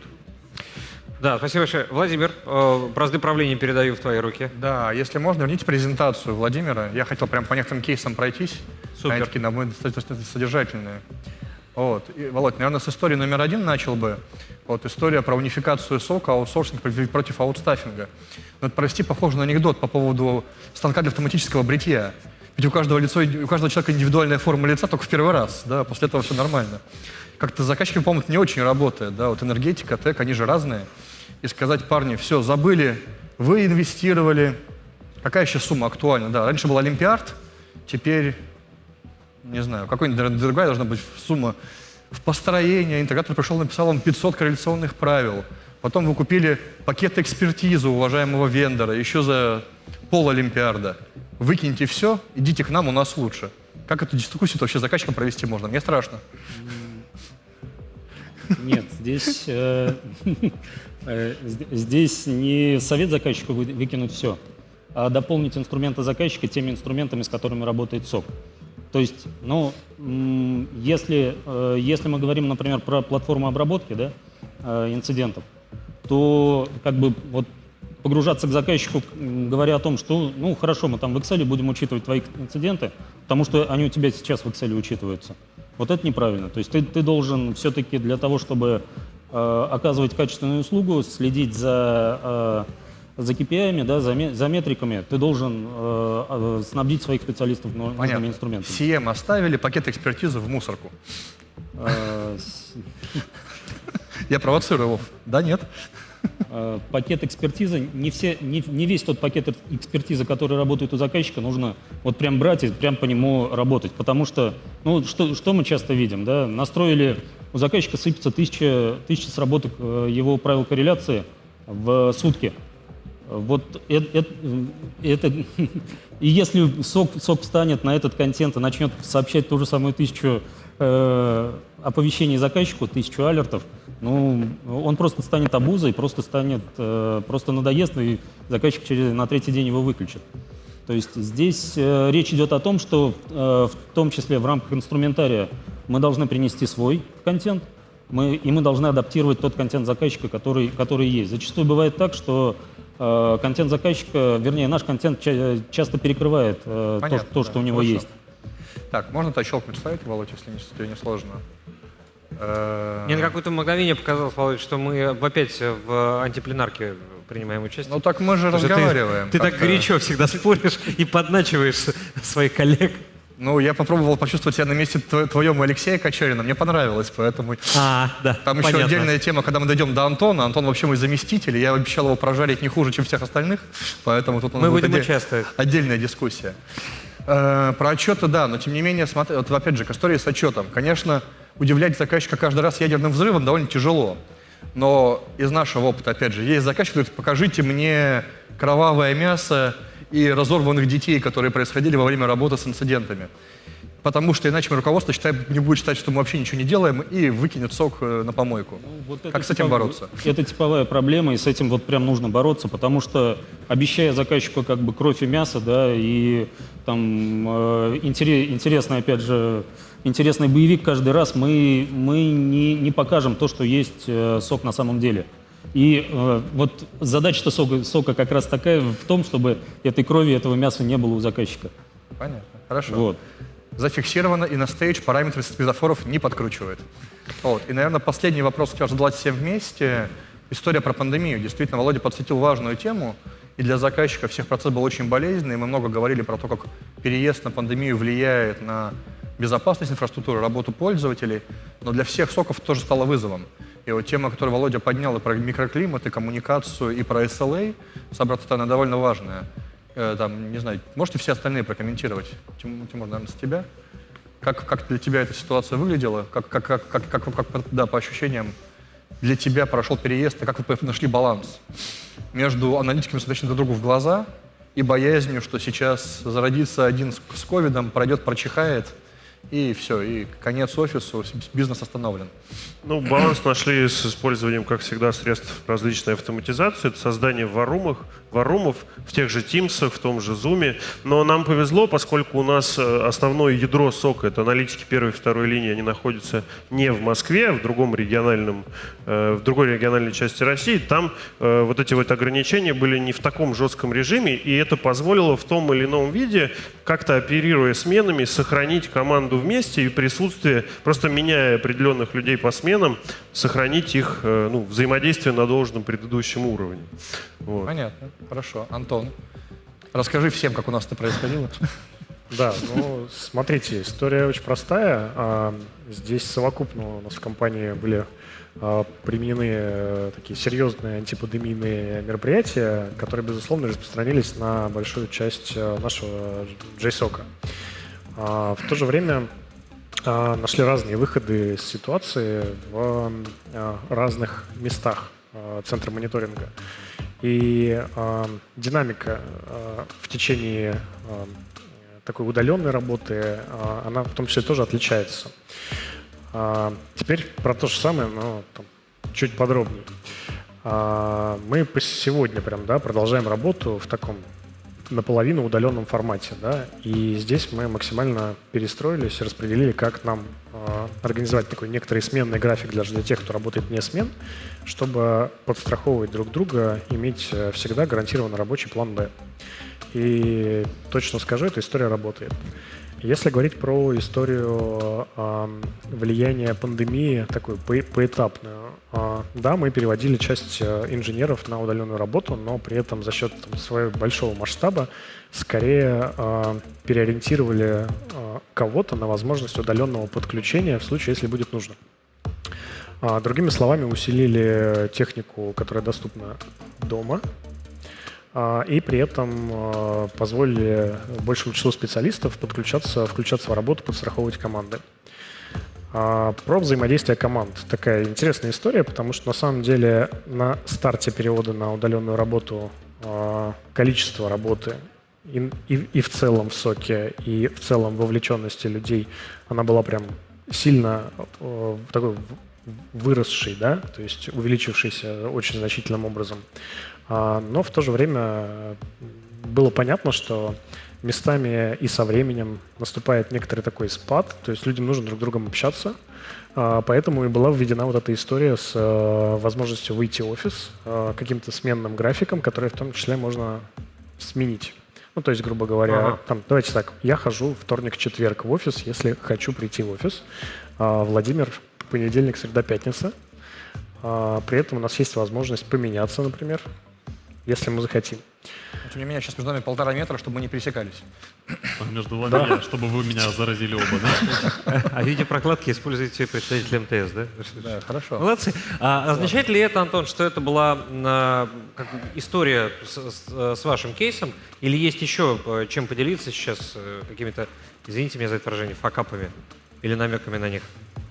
Да, спасибо большое. Владимир, э, бразды правления передаю в твои руки. Да, если можно, верните презентацию Владимира. Я хотел прям по некоторым кейсам пройтись. Супер. Они такие, на мой достаточно содержательные. Вот. И, Володь, наверное, с истории номер один начал бы. Вот история про унификацию сока, аутсорсинг против- аутстаффинга. Ну, это, прости, похоже на анекдот по поводу станка для автоматического бритья. Ведь у каждого, лицо, у каждого человека индивидуальная форма лица только в первый раз, да, после этого все нормально. Как-то с заказчиками, по-моему, не очень работает, да, вот энергетика, тэк, они же разные. И сказать, парни, все, забыли, вы инвестировали, какая сейчас сумма актуальна, да, раньше был Олимпиард, теперь не знаю, какой-нибудь другая должна быть сумма в построение. Интегратор пришел, написал вам 500 корреляционных правил. Потом вы купили пакет экспертизы уважаемого вендора еще за пол Олимпиарда. Выкиньте все, идите к нам, у нас лучше. Как эту дискуссию вообще заказчиком провести можно? Мне страшно. Нет, здесь, э, э, зд- здесь не совет заказчику вы- выкинуть все, а дополнить инструменты заказчика теми инструментами, с которыми работает СОК. То есть, ну, если, э, если мы говорим, например, про платформу обработки да, э, инцидентов, то как бы вот погружаться к заказчику, говоря о том, что, ну, хорошо, мы там в Excel будем учитывать твои инциденты, потому что они у тебя сейчас в Excel учитываются. Вот это неправильно. То есть ты, ты должен все-таки для того, чтобы э, оказывать качественную услугу, следить за, э, за KPI, да, за, за метриками, ты должен э, э, снабдить своих специалистов ну- нужными Понятно. инструментами. CM оставили, пакет экспертизы в мусорку. Э, Я провоцирую, Вов. Да, нет? Э, Пакет экспертизы, не, все, не, не весь тот пакет эк- экспертизы, который работает у заказчика, нужно вот прям брать и прям по нему работать. Потому что, ну, что, что мы часто видим, да, настроили, у заказчика сыпется тысяча, тысяча сработок его правил корреляции в сутки. Вот э- э- это, и если сок, сок встанет на этот контент и начнет сообщать ту же самую тысячу э, оповещений заказчику, тысячу алертов, ну, он просто станет обузой, просто станет, э, просто надоест, и заказчик через, на третий день его выключит. То есть здесь э, речь идет о том, что э, в том числе в рамках инструментария мы должны принести свой контент, мы, и мы должны адаптировать тот контент заказчика, который, который есть. Зачастую бывает так, что контент заказчика, вернее, наш контент ча- часто перекрывает э, то, Понятно, то, да, что у него хорошо. есть. Так, можно то щелкнуть ставить, Володь, если не, тебе не сложно? Э, Мне на какое-то мгновение показалось, Володь, что мы опять в антипленарке принимаем участие. Ну так мы же Потому что ты- разговариваем. Ты, так горячо всегда споришь и подначиваешь своих коллег. Ну, я попробовал почувствовать себя на месте тво- твоем Алексея Кочерина. Мне понравилось, поэтому... А, да, Там еще понятно. отдельная тема, когда мы дойдем до Антона. Антон вообще мой заместитель, я обещал его прожарить не хуже, чем всех остальных, поэтому тут у нас Мы будет будем отдель- участвовать. Отдельная дискуссия. Э, про отчеты, да, но тем не менее, смотри, вот опять же, к истории с отчетом. Конечно, удивлять заказчика каждый раз ядерным взрывом довольно тяжело. Но из нашего опыта, опять же, есть заказчик, говорит, покажите мне кровавое мясо и разорванных детей, которые происходили во время работы с инцидентами. Потому что иначе руководство считает, не будет считать, что мы вообще ничего не делаем и выкинет сок э, на помойку. Ну, вот Как с этим типов- бороться? Это типовая проблема, и с этим вот прям нужно бороться, потому что обещая заказчику как бы кровь и мясо, да, и там э, интере- интересный, опять же, интересный боевик каждый раз, мы, мы не, не покажем то, что есть э, сок на самом деле. И э, вот задача-то сока, сока как раз такая в том, чтобы этой крови, этого мяса не было у заказчика. Понятно. Хорошо. Вот. Зафиксировано, и на стейдж параметры светофоров не подкручивает. Вот. И, наверное, последний вопрос хотел задать всем вместе. История про пандемию. Действительно, Володя подсветил важную тему. И для заказчика всех процесс был очень болезненный. Мы много говорили про то, как переезд на пандемию влияет на безопасность инфраструктуры, работу пользователей. Но для всех соков тоже стало вызовом. И вот тема, которую Володя поднял, и про микроклимат, и коммуникацию, и про SLA, с обратной стороны, довольно важная. Э, там, не знаю, можете все остальные прокомментировать? Тим- Тимур, наверное, с тебя. Как, как для тебя эта ситуация выглядела? Как, как, как, как, как, как, да, по ощущениям, для тебя прошел переезд, и как вы нашли баланс между аналитиками, смотрящими друг другу в глаза, и боязнью, что сейчас зародится один с ковидом, пройдет, прочихает, и все, и конец офису, бизнес остановлен. Ну, баланс нашли с использованием, как всегда, средств различной автоматизации. Это создание варумов, варумов в тех же Teams, в том же Zoom. Но нам повезло, поскольку у нас э, основное ядро сока, это аналитики первой и второй линии, они находятся не в Москве, а в другом региональном, э, в другой региональной части России. Там э, вот эти вот ограничения были не в таком жестком режиме, и это позволило в том или ином виде, как-то оперируя сменами, сохранить команду вместе и присутствие, просто меняя определенных людей по сменам, сохранить их э, ну, взаимодействие на должном предыдущем уровне. Вот. Понятно, хорошо. Антон, расскажи всем, как у нас это происходило. Да, ну, смотрите, история очень простая. А, Здесь совокупно у нас в компании были а, применены э, такие серьезные антипандемийные мероприятия, которые, безусловно, распространились на большую часть э, нашего JSOC. А, В то же время нашли разные выходы из ситуации в а, разных местах а, центра мониторинга. И а, динамика а, в течение а, такой удаленной работы, а, она в том числе тоже отличается. А, Теперь про то же самое, но там, чуть подробнее. А, Мы сегодня прям, да, продолжаем работу в таком наполовину удаленном формате. Да? И здесь мы максимально перестроились, распределили, как нам э, организовать такой некоторый сменный график даже для тех, кто работает не смен, чтобы подстраховывать друг друга, иметь э, всегда гарантированно рабочий план «Б». И точно скажу, эта история работает. Если говорить про историю э, влияния пандемии, такую по поэтапную, э, да, мы переводили часть э, инженеров на удаленную работу, но при этом за счет там, своего большого масштаба скорее э, переориентировали кого-то на возможность удаленного подключения в случае, если будет нужно. А, другими словами, усилили технику, которая доступна дома, а, и при этом а, позволили большему числу специалистов подключаться, включаться в работу, подстраховывать команды. А, про взаимодействие команд. Такая интересная история, потому что на самом деле на старте перевода на удаленную работу количество работы и, и, и в целом в соке, и в целом вовлеченности людей, она была прям сильно такой выросшей, да, то есть увеличившейся очень значительным образом. А, но в то же время было понятно, что местами и со временем наступает некоторый такой спад, то есть людям нужно друг с другом общаться, а, поэтому и была введена вот эта история с э, возможностью выйти в офис э, каким-то сменным графиком, который в том числе можно сменить. Ну, то есть, грубо говоря, ага. там, давайте так, я хожу вторник-четверг в офис, если хочу прийти в офис. А Владимир понедельник, среда, пятница. При этом у нас есть возможность поменяться, например если мы захотим. Тем не менее, сейчас между нами полтора метра, чтобы мы не пересекались. А между вами, да. чтобы вы меня заразили оба, да? А в виде прокладки используете представитель МТС, да? Да, хорошо. Молодцы. А означает ли это, Антон, что это была а, как, история с, с, вашим кейсом? Или есть еще э, чем поделиться сейчас э, какими-то, извините меня за это выражение, факапами или намеками на них?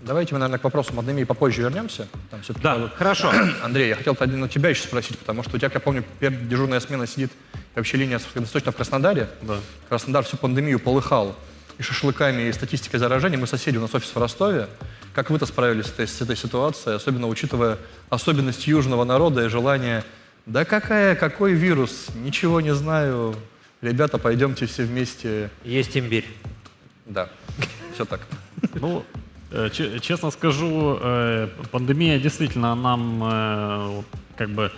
Давайте мы, наверное, к вопросу Мадемии попозже вернемся. Там да, надо... хорошо. Андрей, я хотел на тебя еще спросить, потому что у тебя, как я помню, дежурная смена сидит, вообще линия точно в Краснодаре. Да. Краснодар всю пандемию полыхал и шашлыками, и статистикой заражений. Мы соседи, у нас офис в Ростове. Как вы-то справились с этой, с этой ситуацией, особенно учитывая особенность южного народа и желание «да какая, какой вирус? Ничего не знаю. Ребята, пойдемте все вместе». Есть имбирь. Да, все так. Ну, честно скажу, э, пандемия действительно нам э, как бы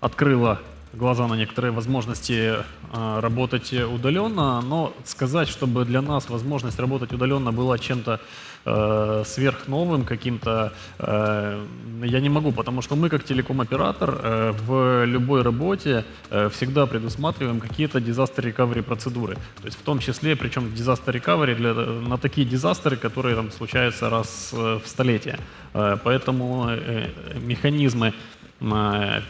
открыла глаза на некоторые возможности работать удаленно, но сказать, чтобы для нас возможность работать удаленно была чем-то э, сверхновым каким-то, э, я не могу, потому что мы как телеком-оператор э, в любой работе э, всегда предусматриваем какие-то disaster recovery процедуры. То есть в том числе, причем disaster recovery для, на такие дизастеры, которые там случаются раз э, в столетие. Э, поэтому э, механизмы э,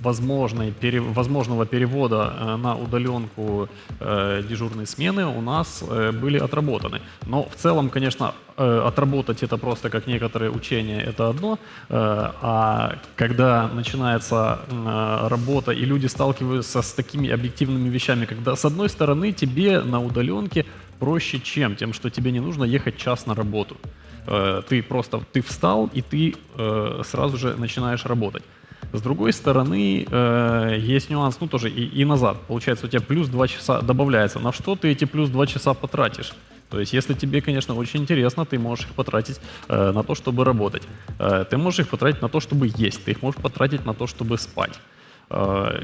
возможной, пере, возможного перевода э, на удаленку э, дежурной смены у нас э, были отработаны. Но в целом, конечно, э, отработать это просто как некоторые учения, это одно. А когда начинается работа и люди сталкиваются с такими объективными вещами, когда с одной стороны тебе на удаленке проще чем? Тем, что тебе не нужно ехать час на работу. Ты просто ты встал и ты сразу же начинаешь работать. С другой стороны, э, есть нюанс, ну тоже и, и назад. Получается, у тебя плюс 2 часа добавляется. На что ты эти плюс 2 часа потратишь? То есть, если тебе, конечно, очень интересно, ты можешь их потратить э, на то, чтобы работать. Э, ты можешь их потратить на то, чтобы есть. Ты их можешь потратить на то, чтобы спать. Э,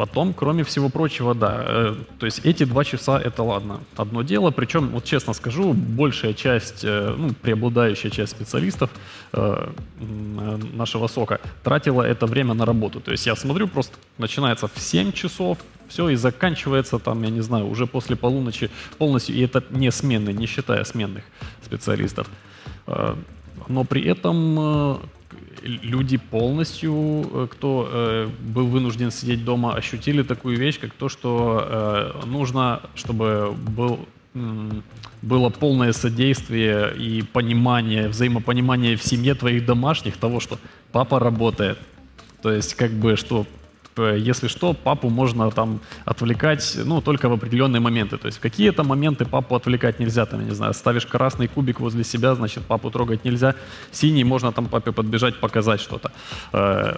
Потом, кроме всего прочего, да, э, то есть эти два часа это ладно, одно дело. Причем, вот честно скажу, большая часть, э, ну, преобладающая часть специалистов э, нашего сока тратила это время на работу. То есть я смотрю, просто начинается в 7 часов, все, и заканчивается там, я не знаю, уже после полуночи полностью, и это не сменные, не считая сменных специалистов. Э, но при этом э, люди полностью, э, кто э, был вынужден сидеть дома, ощутили такую вещь, как то, что э, нужно, чтобы был было полное содействие и понимание, взаимопонимание в семье твоих домашних того, что папа работает. То есть, как бы, что если что, папу можно там отвлекать, ну, только в определенные моменты. То есть какие-то моменты папу отвлекать нельзя, там, я не знаю, ставишь красный кубик возле себя, значит, папу трогать нельзя. Синий можно там папе подбежать, показать что-то. Э,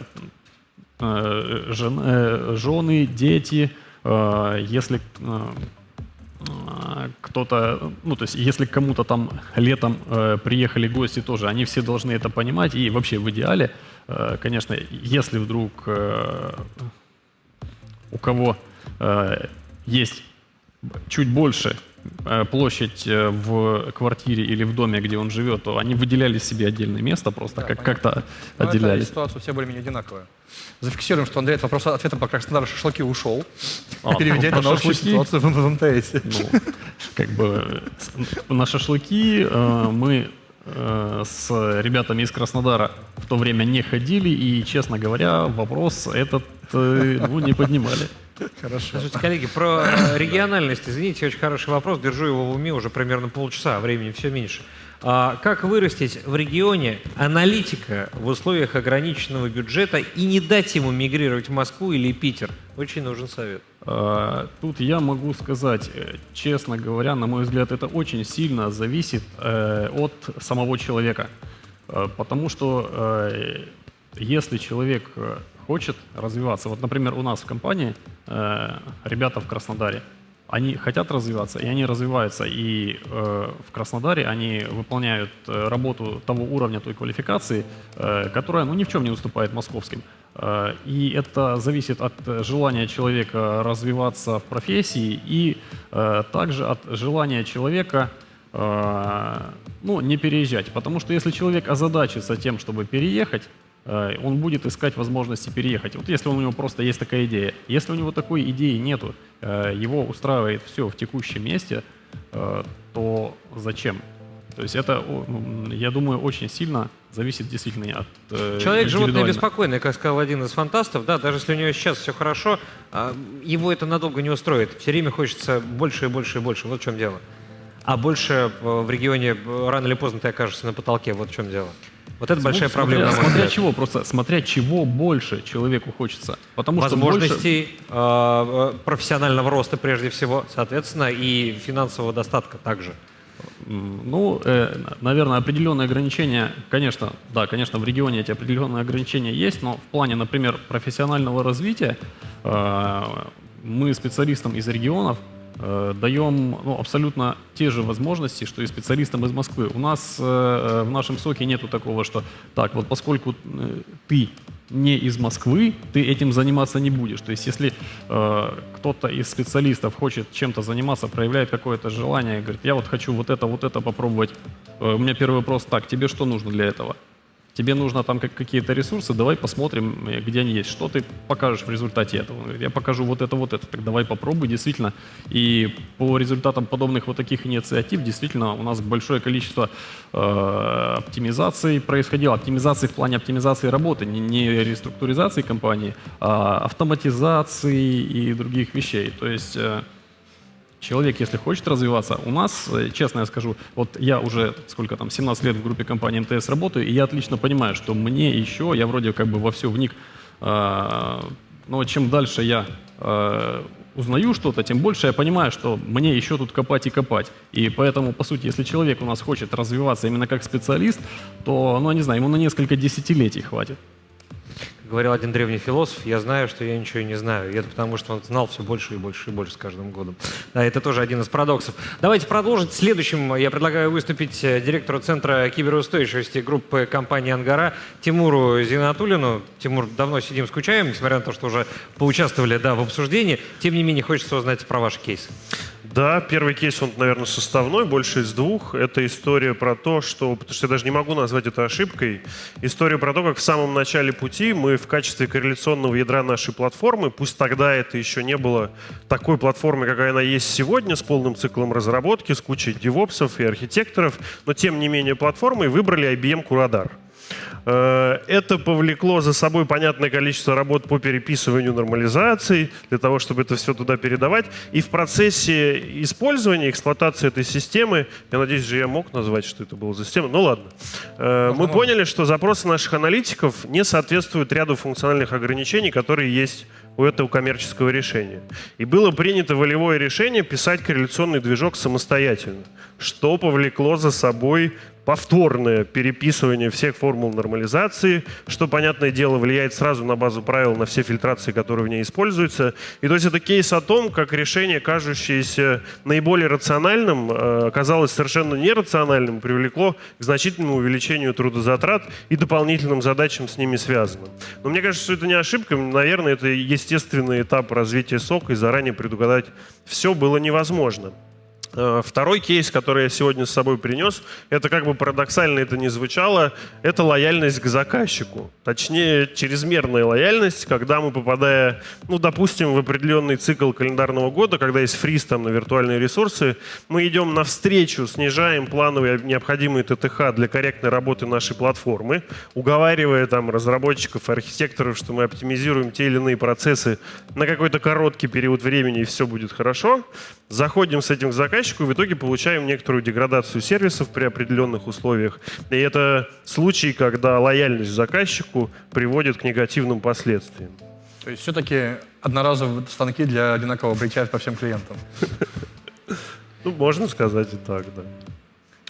э, жены, дети, э, если э, э, кто-то, ну, то есть, если кому-то там летом э, приехали гости тоже, они все должны это понимать. И вообще в идеале, э, конечно, если вдруг э, у кого э, есть чуть больше площадь э, в квартире или в доме, где он живет, то они выделяли себе отдельное место просто, Да, как, как-то отделяли. ситуация у всех более-менее одинаковая. Зафиксируем, что Андрей от вопроса ответом по Краснодару шашлыки ушел, А, переведя про это на общую шашлыки? ситуацию в, в МТС. Ну, как бы с- на шашлыки э, мы э, с ребятами из Краснодара в то время не ходили, и, честно говоря, вопрос этот э, ну, не поднимали. Хорошо. Слушайте, коллеги, про э, региональность, извините, очень хороший вопрос, держу его в уме уже примерно полчаса, времени все меньше. А как вырастить в регионе аналитика в условиях ограниченного бюджета и не дать ему мигрировать в Москву или Питер? Очень нужен совет. Э, Тут я могу сказать, э, честно говоря, на мой взгляд, это очень сильно зависит э, от самого человека. Э, Потому что э, если человек хочет развиваться, вот, например, у нас в компании э, ребята в Краснодаре, они хотят развиваться, и они развиваются. И э, в Краснодаре они выполняют э, работу того уровня, той квалификации, э, которая ну, ни в чем не уступает московским. Э, и это зависит от желания человека развиваться в профессии и э, также от желания человека э, ну, не переезжать. Потому что если человек озадачится тем, чтобы переехать, он будет искать возможности переехать. Вот если у него просто есть такая идея. Если у него такой идеи нету, э, его устраивает все в текущем месте, э, то зачем? То есть это, м, я думаю, очень сильно зависит действительно от э, Человек животное беспокойное, как сказал один из фантастов, да, даже если у него сейчас все хорошо, а, его это надолго не устроит. Все время хочется больше и больше и больше. Вот в чем дело. А больше э, в регионе э, рано или поздно ты окажешься на потолке. Вот в чем дело. Вот это большая Ну, проблема. Смотря, смотря чего, просто смотря чего больше человеку хочется. Потому что больше- Возможностей э, э, профессионального роста прежде всего, соответственно, и финансового достатка также. Ну, э, наверное, определенные ограничения, конечно, да, конечно, в регионе эти определенные ограничения есть, но в плане, например, профессионального развития э, мы специалистам из регионов даем ну, абсолютно те же возможности, что и специалистам из Москвы. У нас э, э, в нашем соке нету такого, что так, вот поскольку э, ты не из Москвы, ты этим заниматься не будешь. То есть, если э, кто-то из специалистов хочет чем-то заниматься, проявляет какое-то желание, говорит, я вот хочу вот это, вот это попробовать. Э, у меня первый вопрос, так, тебе что нужно для этого? Тебе нужно там как- какие-то ресурсы, давай посмотрим, э, где они есть. Что ты покажешь в результате этого? Он говорит, я покажу вот это, вот это. Так давай попробуй, действительно. И по результатам подобных вот таких инициатив, действительно, у нас большое количество э, оптимизаций происходило. Оптимизации в плане оптимизации работы, не, не реструктуризации компании, а автоматизации и других вещей. То есть... э, Человек, если хочет развиваться, у нас, э, честно я скажу, вот я уже сколько там, 17 лет в группе компании МТС работаю, и я отлично понимаю, что мне еще, я вроде как бы во все вник, а, но чем дальше я а, узнаю что-то, тем больше я понимаю, что мне еще тут копать и копать. И поэтому, по сути, если человек у нас хочет развиваться именно как специалист, то, ну, я не знаю, ему на несколько десятилетий хватит. Говорил один древний философ, я знаю, что я ничего не знаю. И это потому, что он знал все больше и больше и больше с каждым годом. Да, это тоже один из парадоксов. Давайте продолжить. Следующим я предлагаю выступить э, директору Центра киберустойчивости группы компании «Ангара» Тимуру Зинатулину. Тимур, давно сидим, скучаем, несмотря на то, что уже поучаствовали да, в обсуждении. Тем не менее, хочется узнать про ваш кейс. Да, первый кейс, он, наверное, составной, больше из двух. Это история про то, что, потому что я даже не могу назвать это ошибкой, история про то, как в самом начале пути мы в качестве корреляционного ядра нашей платформы, пусть тогда это еще не было такой платформой, какая она есть сегодня, с полным циклом разработки, с кучей девопсов и архитекторов, но тем не менее платформой выбрали IBM Curadar. Э, Это повлекло за собой понятное количество работ по переписыванию нормализаций, для того, чтобы это все туда передавать. И в процессе использования, эксплуатации этой системы, я надеюсь же, я мог назвать, что это была за система, ну ладно, Э, мы поняли, что запросы наших аналитиков не соответствуют ряду функциональных ограничений, которые есть у этого коммерческого решения. И было принято волевое решение писать корреляционный движок самостоятельно, что повлекло за собой повторное переписывание всех формул нормализации, что, понятное дело, влияет сразу на базу правил, на все фильтрации, которые в ней используются. И то есть это кейс о том, как решение, кажущееся наиболее рациональным, э, оказалось совершенно нерациональным, привлекло к значительному увеличению трудозатрат и дополнительным задачам с ними связанным. Но мне кажется, что это не ошибка, наверное, это естественный этап развития сока, и заранее предугадать все было невозможно. Э, Второй кейс, который я сегодня с собой принес, это как бы парадоксально это не звучало, это лояльность к заказчику. Точнее, чрезмерная лояльность, когда мы, попадая, ну, допустим, в определенный цикл календарного года, когда есть фриз там на виртуальные ресурсы, мы идем навстречу, снижаем плановые необходимые ТТХ для корректной работы нашей платформы, уговаривая там разработчиков, архитекторов, что мы оптимизируем те или иные процессы на какой-то короткий период времени, и все будет хорошо. Заходим с этим к заказчику и в итоге получаем некоторую деградацию сервисов при определенных условиях. И это случай, когда лояльность заказчику приводит к негативным последствиям. То есть все-таки одноразовые станки для одинакового бритья по всем клиентам. Ну, можно сказать и так, да.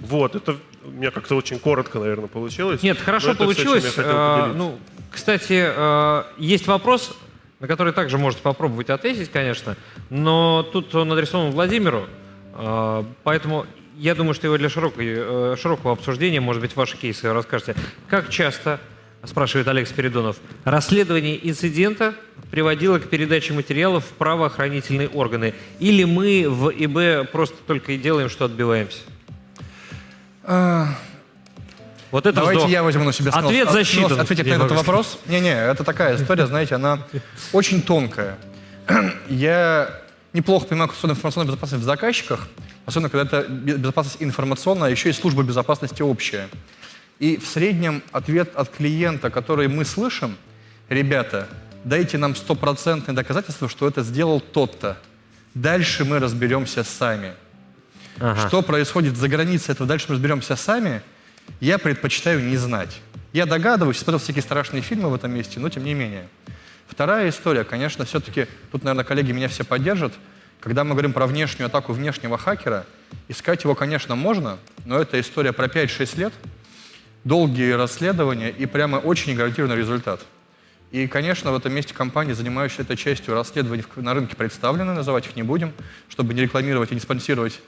Вот, это у меня как-то очень коротко, наверное, получилось. Нет, хорошо получилось. А, поделиться. ну, кстати, э, есть вопрос, на который также можете попробовать ответить, конечно, но тут он адресован Владимиру, э, поэтому я думаю, что его для широкой, э, широкого обсуждения, может быть, ваши кейсы расскажете. Как часто, спрашивает Олег Спиридонов, расследование инцидента приводило к передаче материалов в правоохранительные органы? Или мы в ИБ просто только и делаем, что отбиваемся? Вот это Давайте вздох. я возьму на себя смелость- Ответ засчитан. ответить на этот вопрос. Не-не, это такая история, знаете, она очень тонкая. Я неплохо понимаю конституционную информационную безопасность в заказчиках, особенно когда это бе- безопасность информационная, а еще и служба безопасности общая. И в среднем ответ от клиента, который мы слышим, ребята, дайте нам стопроцентное доказательство, что это сделал тот-то. Дальше мы разберемся сами. Ага. Что происходит за границей этого, дальше мы разберемся сами, я предпочитаю не знать. Я догадываюсь, смотрел всякие страшные фильмы в этом месте, но тем не менее. Вторая история, конечно, все-таки, тут, наверное, коллеги меня все поддержат, когда мы говорим про внешнюю атаку внешнего хакера, искать его, конечно, можно, но это история про 5-6 лет, долгие расследования и прямо очень гарантированный результат. И, конечно, в этом месте компании, занимающиеся этой частью расследований на рынке, представлены, называть их не будем, чтобы не рекламировать и не спонсировать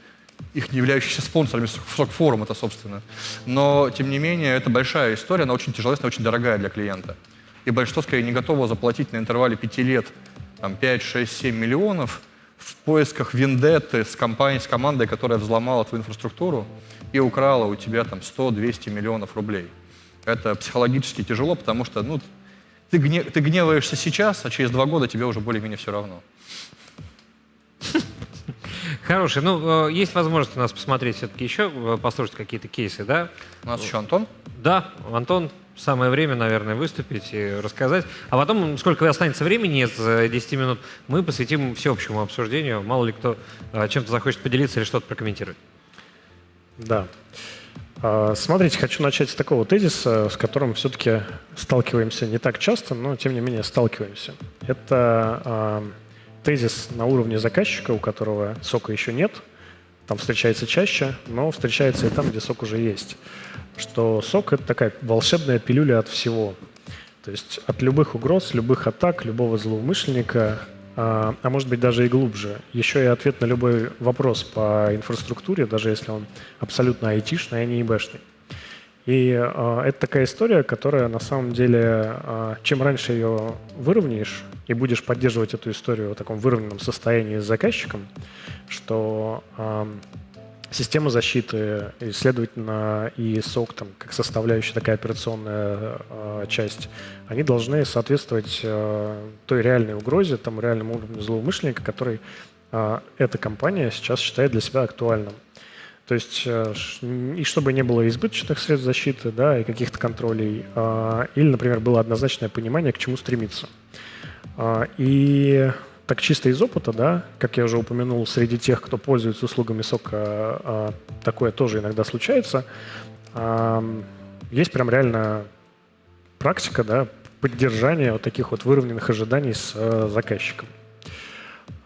их не являющихся спонсорами сок-форум это, собственно. Но, тем не менее, это большая история, она очень тяжелая, очень дорогая для клиента. И большинство, скорее, не готово заплатить на интервале 5 лет там, 5, 6, 7 миллионов в поисках вендетты с, компанией, с командой, которая взломала твою инфраструктуру и украла у тебя там 100-200 миллионов рублей. Это психологически тяжело, потому что ну, ты, гне- ты гневаешься сейчас, а через два года тебе уже более-менее все равно. Хороший. Ну, э, есть возможность у нас посмотреть все-таки еще, э, послушать какие-то кейсы, да? У нас еще Антон. Да, Антон, самое время, наверное, выступить и рассказать. А потом, сколько останется времени э, 10 минут, мы посвятим всеобщему обсуждению. Мало ли кто э, чем-то захочет поделиться или что-то прокомментировать. Да. А, Смотрите, хочу начать с такого тезиса, с которым все-таки сталкиваемся не так часто, но тем не менее сталкиваемся. Это а, тезис на уровне заказчика, у которого сока еще нет. Там встречается чаще, но встречается и там, где сок уже есть. Что сок — это такая волшебная пилюля от всего. То есть от любых угроз, любых атак, любого злоумышленника, а, а может быть даже и глубже. Еще и ответ на любой вопрос по инфраструктуре, даже если он абсолютно айтишный, а не ИБшный. И а, это такая история, которая на самом деле, а, чем раньше ее выровняешь и будешь поддерживать эту историю в таком выровненном состоянии с заказчиком, что ам, система защиты, и, следовательно, и сок там, как составляющая такая операционная э, часть, они должны соответствовать э, той реальной угрозе, тому реальному уровню злоумышленника, который э, эта компания сейчас считает для себя актуальным. То есть, э, и чтобы не было избыточных средств защиты, да, и каких-то контролей, а, или, например, было однозначное понимание, к чему стремиться. А, И так чисто из опыта, да, как я уже упомянул, среди тех, кто пользуется услугами сока, а, такое тоже иногда случается. Есть прям реально практика, да, поддержания вот таких вот выровненных ожиданий с э, заказчиком.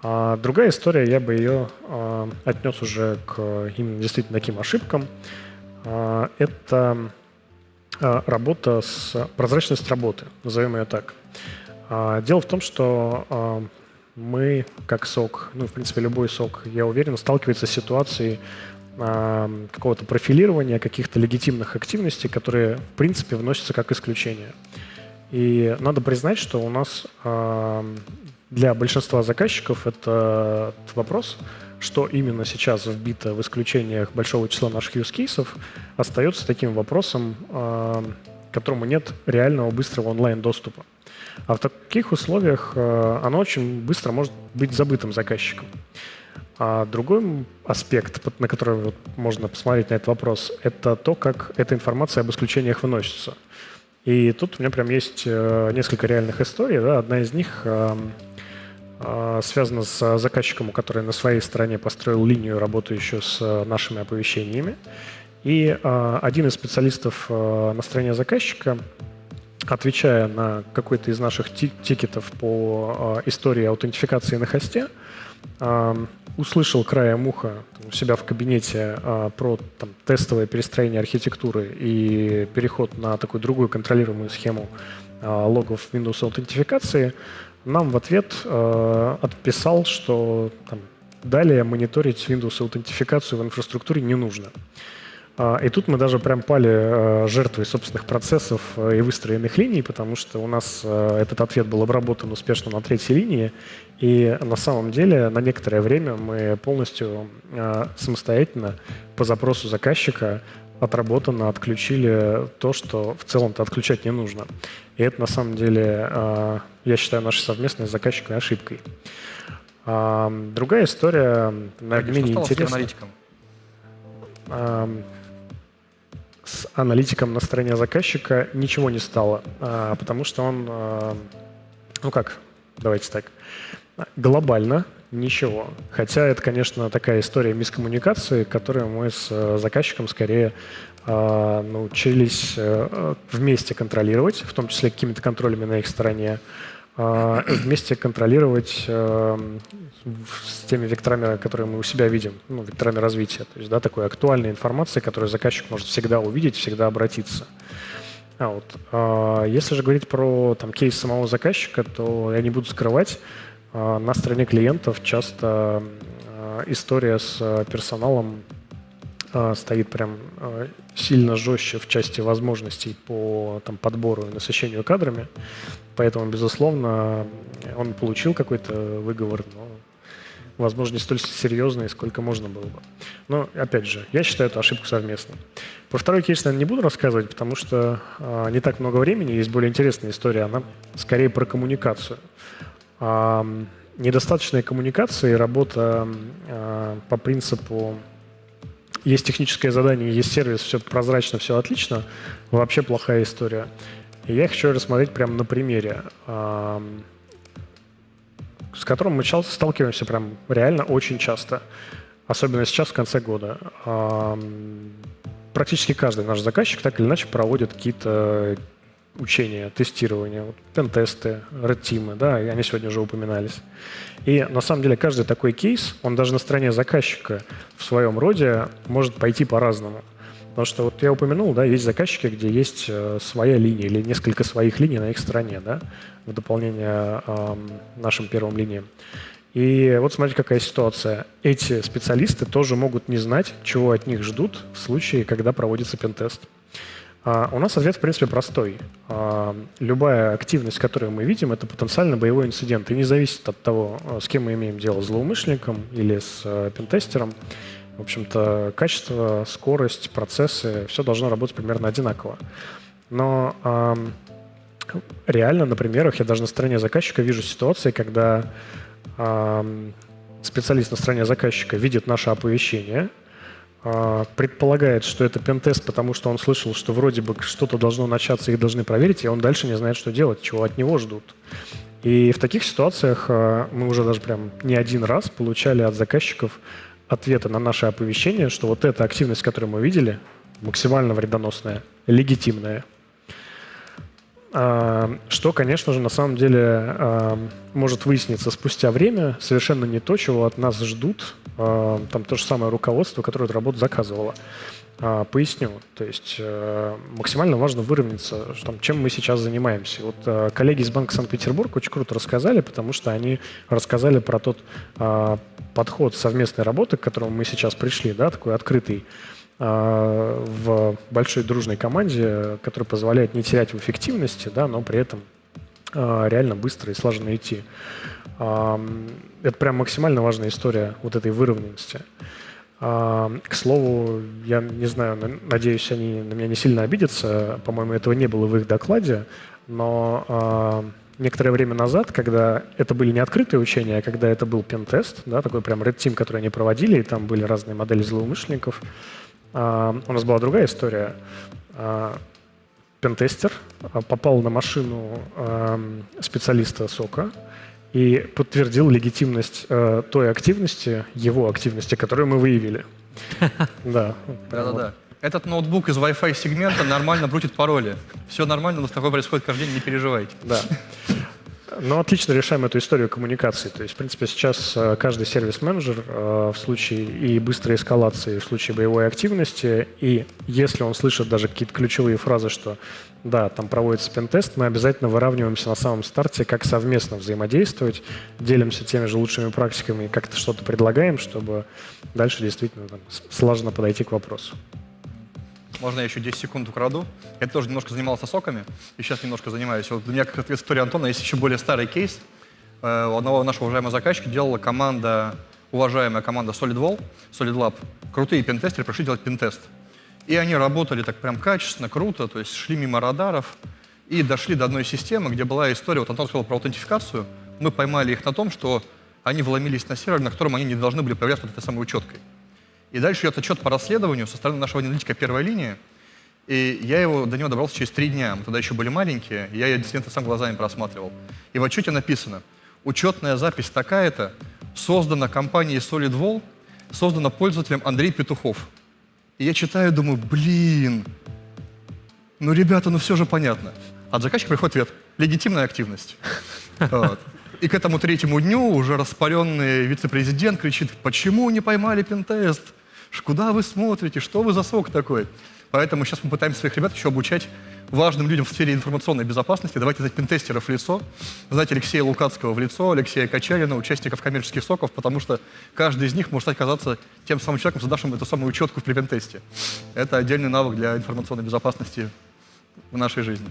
А другая история, я бы ее а, отнес уже к именно действительно таким ошибкам. Это работа с прозрачность работы, назовем ее так. Дело в том, что мы, как СОК, ну, в принципе, любой СОК, я уверен, сталкивается с ситуацией а, какого-то профилирования, каких-то легитимных активностей, которые, в принципе, вносятся как исключение. И надо признать, что у нас а, для большинства заказчиков это вопрос, что именно сейчас вбито в исключениях большого числа наших use кейсов, остается таким вопросом, к которому нет реального быстрого онлайн-доступа. А в таких условиях а, оно очень быстро может быть забытым заказчиком. А другой аспект, на который вот можно посмотреть на этот вопрос, это то, как эта информация об исключениях выносится. И тут у меня прям есть э, несколько реальных историй. Да? Одна из них э, связана с заказчиком, который на своей стороне построил линию, работающую с э, нашими оповещениями. И э, один из специалистов э, на стороне заказчика, отвечая на какой-то из наших ти- тикетов по э, истории аутентификации на хосте, услышал краем уха там, у себя в кабинете а, про там, тестовое перестроение архитектуры и переход на такую другую контролируемую схему а, логов Windows аутентификации, нам в ответ а, отписал, что там, далее мониторить Windows аутентификацию в инфраструктуре не нужно. А, И тут мы даже прям пали э, жертвой собственных процессов э, и выстроенных линий, потому что у нас э, этот ответ был обработан успешно на третьей линии, и на самом деле на некоторое время мы полностью самостоятельно по запросу заказчика отработанно отключили то, что в целом-то отключать не нужно. И это на самом деле, я считаю, нашей совместной с заказчиком ошибкой. А, Другая история, наверное, менее с интересная. аналитиком? С аналитиком на стороне заказчика ничего не стало, а, потому что он, а, ну как, давайте так, глобально ничего. Хотя это, конечно, такая история мискоммуникации, которую мы с э, заказчиком скорее а, научились э, вместе контролировать, в том числе какими-то контролями на их стороне, вместе контролировать э, с теми векторами, которые мы у себя видим, ну, векторами развития. То есть, да, такой актуальной информации, которую заказчик может всегда увидеть, всегда обратиться. А вот, а, если же говорить про там, кейс самого заказчика, то я не буду скрывать, а, на стороне клиентов часто а, история с а, персоналом а, стоит прям а, сильно жестче в части возможностей по там, подбору и насыщению кадрами. Поэтому, безусловно, он получил какой-то выговор, но, возможно, не столь серьезный, сколько можно было бы. Но, опять же, я считаю эту ошибку совместной. Про второй кейс, наверное, не буду рассказывать, потому что а, не так много времени, есть более интересная история, она скорее про коммуникацию. А, недостаточная коммуникация и работа а, по принципу есть техническое задание, есть сервис, все прозрачно, все отлично, вообще плохая история. И я хочу рассмотреть прямо на примере, с которым мы ча- сталкиваемся прям реально очень часто, особенно сейчас в конце года. Практически каждый наш заказчик так или иначе проводит какие-то учения, тестирования, вот, пентесты, red да, они сегодня уже упоминались. И на самом деле каждый такой кейс, он даже на стороне заказчика в своем роде может пойти по-разному. Потому что вот я упомянул, да, есть заказчики, где есть э, своя линия или несколько своих линий на их стороне, да, в дополнение ам, нашим первым линиям. И вот смотрите, какая ситуация. Эти специалисты тоже могут не знать, чего от них ждут в случае, когда проводится пентест. А, у нас ответ, в принципе, простой. А, любая активность, которую мы видим, это потенциально боевой инцидент. И не зависит от того, а, с кем мы имеем дело, с злоумышленником или с а, пентестером. В общем-то, качество, скорость, процессы, все должно работать примерно одинаково. Но реально на примерах я даже на стороне заказчика вижу ситуации, когда специалист на стороне заказчика видит наше оповещение, а, предполагает, что это пентест, потому что он слышал, что вроде бы что-то должно начаться, их должны проверить, и он дальше не знает, что делать, чего от него ждут. И в таких ситуациях а, мы уже даже прям не один раз получали от заказчиков ответы на наше оповещение, что вот эта активность, которую мы видели, максимально вредоносная, легитимная. А, Что, конечно же, на самом деле а, может выясниться спустя время, совершенно не то, чего от нас ждут а, там то же самое руководство, которое эту работу заказывало. Поясню. То есть э, максимально важно выровняться, там, чем мы сейчас занимаемся. Вот э, коллеги из Банка Санкт-Петербург очень круто рассказали, потому что они рассказали про тот подход совместной работы, к которому мы сейчас пришли, да, такой открытый, в большой дружной команде, который позволяет не терять в эффективности, да, но при этом а, реально быстро и слаженно идти. Это прям максимально важная история вот этой выровненности. А, К слову, я не знаю, на- надеюсь, они на меня не сильно обидятся. По-моему, этого не было в их докладе. Но а, некоторое время назад, когда это были не открытые учения, а когда это был пентест, да, такой прям Red Team, который они проводили, и там были разные модели злоумышленников, а, у нас была другая история. А, Пентестер а, попал на машину специалиста СОКа и подтвердил легитимность э, той активности, его активности, которую мы выявили. Да. Да-да-да. Этот ноутбук из Wi-Fi сегмента нормально брутит пароли. Все нормально, но такое происходит каждый день, не переживайте. Да. Но отлично решаем эту историю коммуникации. То есть, в принципе, сейчас э, каждый сервис-менеджер э, в случае и быстрой эскалации, в случае боевой активности, и если он слышит даже какие-то ключевые фразы, что да, там проводится пентест, мы обязательно выравниваемся на самом старте, как совместно взаимодействовать, делимся теми же лучшими практиками, как-то что-то предлагаем, чтобы дальше действительно там, слаженно подойти к вопросу. Можно я еще 10 секунд украду? Я тоже немножко занимался соками, и сейчас немножко занимаюсь. Вот у меня, как ответ истории Антона, есть еще более старый кейс. Э, У одного нашего уважаемого заказчика делала команда, уважаемая команда SolidWall, Solid Lab. Крутые пентестеры пришли делать пентест. И они работали так прям качественно, круто, то есть шли мимо радаров и дошли до одной системы, где была история, вот Антон сказал про аутентификацию, мы поймали их на том, что они вломились на сервер, на котором они не должны были появляться под этой самой учеткой. И дальше идет отчет по расследованию со стороны нашего аналитика первой линии. И я его, до него добрался через три дня. Мы тогда еще были маленькие, я инциденты сам глазами просматривал. И в отчете написано, учетная запись такая-то, создана компанией SolidWall, создана пользователем Андрей Петухов. И я читаю, думаю, блин, ну, ребята, ну все же понятно. От заказчика приходит ответ, легитимная активность. И к этому третьему дню уже распаленный вице-президент кричит, почему не поймали пентест? Куда вы смотрите? Что вы за сок такой? Поэтому сейчас мы пытаемся своих ребят еще обучать важным людям в сфере информационной безопасности. Давайте знать пентестеров в лицо, знать Алексея Лукацкого в лицо, Алексея Качалина, участников коммерческих соков, потому что каждый из них может оказаться тем самым человеком, задавшим эту самую учетку при пентесте. Это отдельный навык для информационной безопасности в нашей жизни.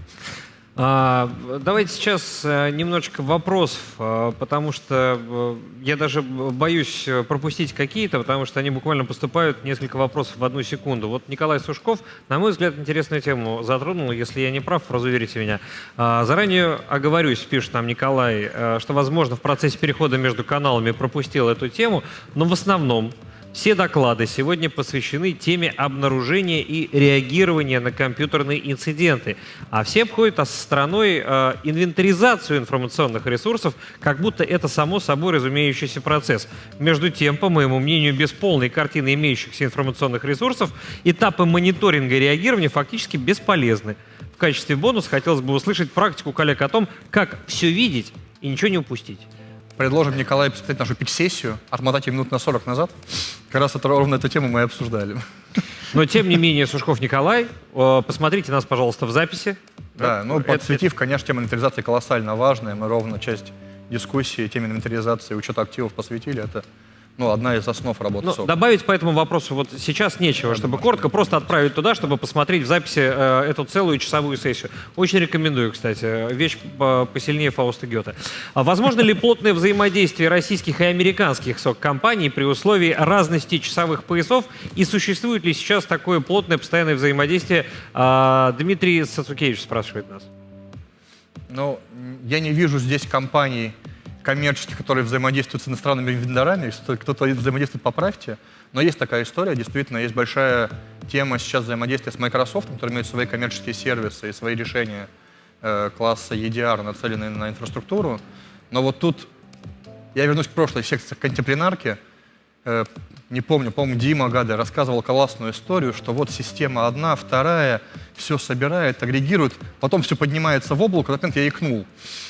А, давайте сейчас э, немножечко вопросов, э, потому что э, я даже боюсь пропустить какие-то, потому что они буквально поступают несколько вопросов в одну секунду. Вот Николай Сушков, на мой взгляд, интересную тему затронул. Если я не прав, разуверите меня. А, Заранее оговорюсь, пишет нам Николай, что, возможно, в процессе перехода между каналами пропустил эту тему, но в основном все доклады сегодня посвящены теме обнаружения и реагирования на компьютерные инциденты. А все обходят со стороной э, инвентаризацию информационных ресурсов, как будто это само собой разумеющийся процесс. Между тем, по моему мнению, без полной картины имеющихся информационных ресурсов этапы мониторинга и реагирования фактически бесполезны. В качестве бонуса хотелось бы услышать практику коллег о том, как все видеть и ничего не упустить. Предложим Николаю посмотреть нашу пич-сессию, отмотать ее минут на 40 назад. Как раз это, ровно эту тему мы и обсуждали. Но тем не менее, Сушков Николай, э, посмотрите нас, пожалуйста, в записи. Да, ну, Это- подсветив, конечно, тема инвентаризации колоссально важная. Мы ровно часть дискуссии теме инвентаризации учета активов посвятили. Это ну, одна из основ работы Ну, СОК. добавить по этому вопросу вот сейчас нечего, чтобы коротко просто отправить туда, чтобы посмотреть в записи э, эту целую часовую сессию. Очень рекомендую, кстати. Вещь по- посильнее Фауста Гёте. А возможно ли плотное взаимодействие российских и американских СОК-компаний при условии разности часовых поясов? И существует ли сейчас такое плотное постоянное взаимодействие? А, Дмитрий Сацукевич спрашивает нас. Ну, я не вижу здесь компаний коммерческих, которые взаимодействуют с иностранными вендорами. Если кто- кто-то взаимодействует, поправьте. Но есть такая история, действительно, есть большая тема сейчас взаимодействия с Microsoft, который имеет свои коммерческие сервисы и свои решения э, класса EDR, нацеленные на инфраструктуру. Но вот тут я вернусь к прошлой секции контемплинарки. Э, не помню, по-моему, Дима Гады рассказывал классную историю, что вот система одна, вторая, все собирает, агрегирует, потом все поднимается в облако, в этот момент я икнул.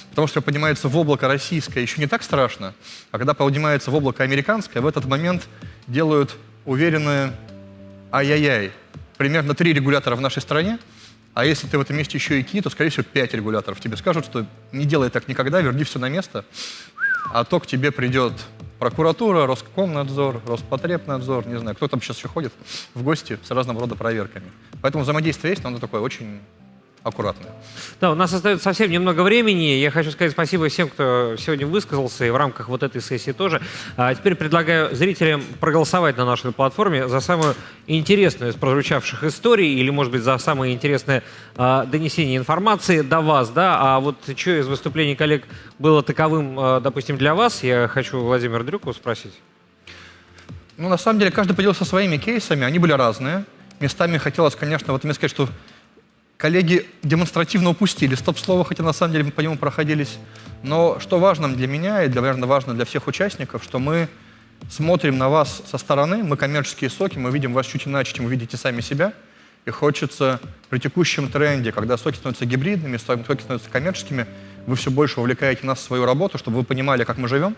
Потому что поднимается в облако российское, еще не так страшно, а когда поднимается в облако американское, в этот момент делают уверенное ай-яй-яй. Примерно три регулятора в нашей стране, а если ты в этом месте еще и ки, то, скорее всего, пять регуляторов. Тебе скажут, что не делай так никогда, верни все на место, а то к тебе придет прокуратура, Роскомнадзор, Роспотребнадзор, не знаю, кто там сейчас еще ходит в гости с разного рода проверками. Поэтому взаимодействие есть, но оно такое очень аккуратное. Да, у нас остается совсем немного времени. Я хочу сказать спасибо всем, кто сегодня высказался, и в рамках вот этой сессии тоже. А теперь предлагаю зрителям проголосовать на нашей платформе за самую интересную из прозвучавших историй, или, может быть, за самое интересное а, донесение информации до вас. Да? А вот что из выступлений коллег было таковым, а, допустим, для вас, я хочу Владимира Дрюкова спросить. Ну, на самом деле, каждый поделился своими кейсами, они были разные. Местами хотелось, конечно, вот мне сказать, что коллеги демонстративно упустили стоп-слово, хотя на самом деле мы по нему проходились. Но что важно для меня и, для, наверное, важно для всех участников, что мы смотрим на вас со стороны, мы коммерческие соки, мы видим вас чуть иначе, чем вы видите сами себя. И хочется при текущем тренде, когда соки становятся гибридными, соки становятся коммерческими, вы все больше увлекаете нас в свою работу, чтобы вы понимали, как мы живем,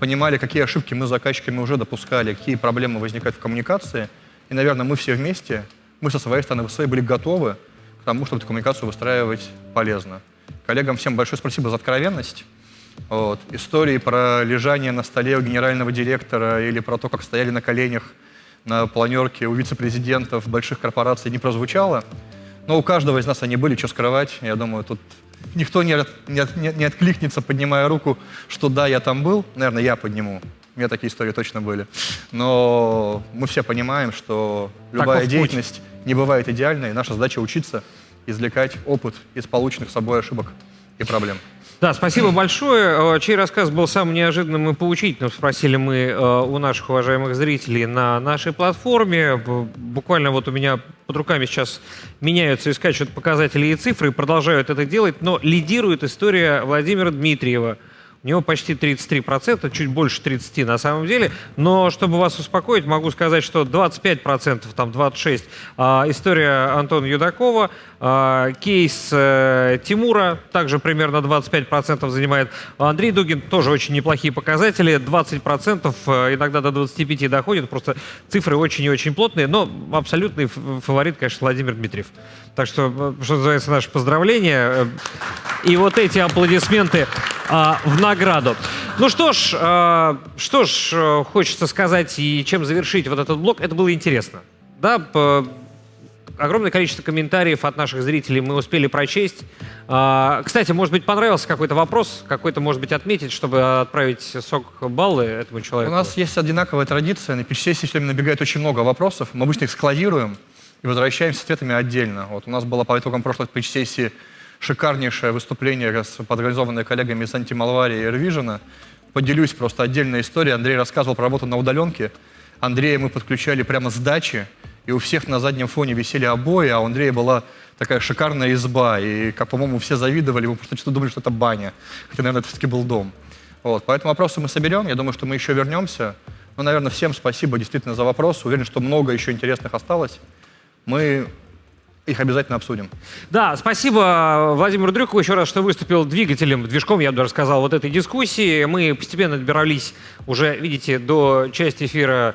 понимали, какие ошибки мы с заказчиками уже допускали, какие проблемы возникают в коммуникации. И, наверное, мы все вместе, мы со своей стороны, вы были готовы к тому, чтобы эту коммуникацию выстраивать полезно. Коллегам всем большое спасибо за откровенность. Вот. Истории про лежание на столе у генерального директора или про то, как стояли на коленях на планерке у вице-президентов больших корпораций не прозвучало. Но у каждого из нас они были, что скрывать. Я думаю, тут никто не, не, не откликнется, поднимая руку, что да, я там был. Наверное, я подниму. У меня такие истории точно были. Но мы все понимаем, что любая Таков деятельность не бывает идеальной. Наша задача учиться, извлекать опыт из полученных собой ошибок и проблем. Да, спасибо большое. Э, Чей рассказ был самым неожиданным и поучительным, спросили мы э, у наших уважаемых зрителей на нашей платформе. Буквально вот у меня под руками сейчас меняются и скачут показатели и цифры, и продолжают это делать, но лидирует история Владимира Дмитриева. У него почти 33%, чуть больше 30% на самом деле. Но чтобы вас успокоить, могу сказать, что 25%, там 26% а, история Антона Юдакова, кейс э, Тимура также примерно 25% занимает. Андрей Дугин тоже очень неплохие показатели, 20%, э, иногда до 25% доходит, просто цифры очень и очень плотные, но абсолютный фаворит, конечно, Владимир Дмитриев. Так что, э, что называется, наши поздравления. Э, И вот эти аплодисменты а, в награду. Ну что ж, а, что ж, хочется сказать и чем завершить вот этот блок. Это было интересно. Да, огромное количество комментариев от наших зрителей мы успели прочесть. А, Кстати, может быть, понравился какой-то вопрос, какой-то, может быть, отметить, чтобы отправить сок баллы этому У человеку? нас есть одинаковая традиция. На пич-сессии все время набегает очень много вопросов. Мы обычно их складируем и возвращаемся с ответами отдельно. Вот у нас было по итогам прошлой пич-сессии шикарнейшее выступление, подорганизованное коллегами из Антималварии и Airvision. Поделюсь просто отдельной историей. Андрей рассказывал про работу на удаленке. Андрея мы подключали прямо с дачи, и у всех на заднем фоне висели обои, а у Андрея была такая шикарная изба. И, как, по-моему, все завидовали, мы просто что думали, что это баня. Хотя, наверное, это все-таки был дом. Вот, поэтому вопросы мы соберем. Я думаю, что мы еще вернемся. Ну, наверное, всем спасибо действительно за вопросы. Уверен, что много еще интересных осталось. Мы их обязательно обсудим. Да, спасибо Владимиру Дрюкову еще раз, что выступил двигателем, движком, я бы даже сказал, вот этой дискуссии. Мы постепенно добирались уже, видите, до части эфира,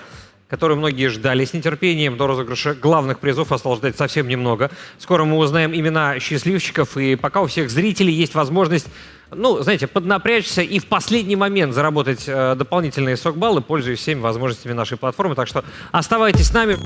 которую многие ждали с нетерпением. До розыгрыша главных призов осталось ждать совсем немного. Скоро мы узнаем имена счастливчиков, и пока у всех зрителей есть возможность ну, знаете, поднапрячься и в последний момент заработать э, дополнительные сок-баллы, пользуясь всеми возможностями нашей платформы. Так что оставайтесь с нами.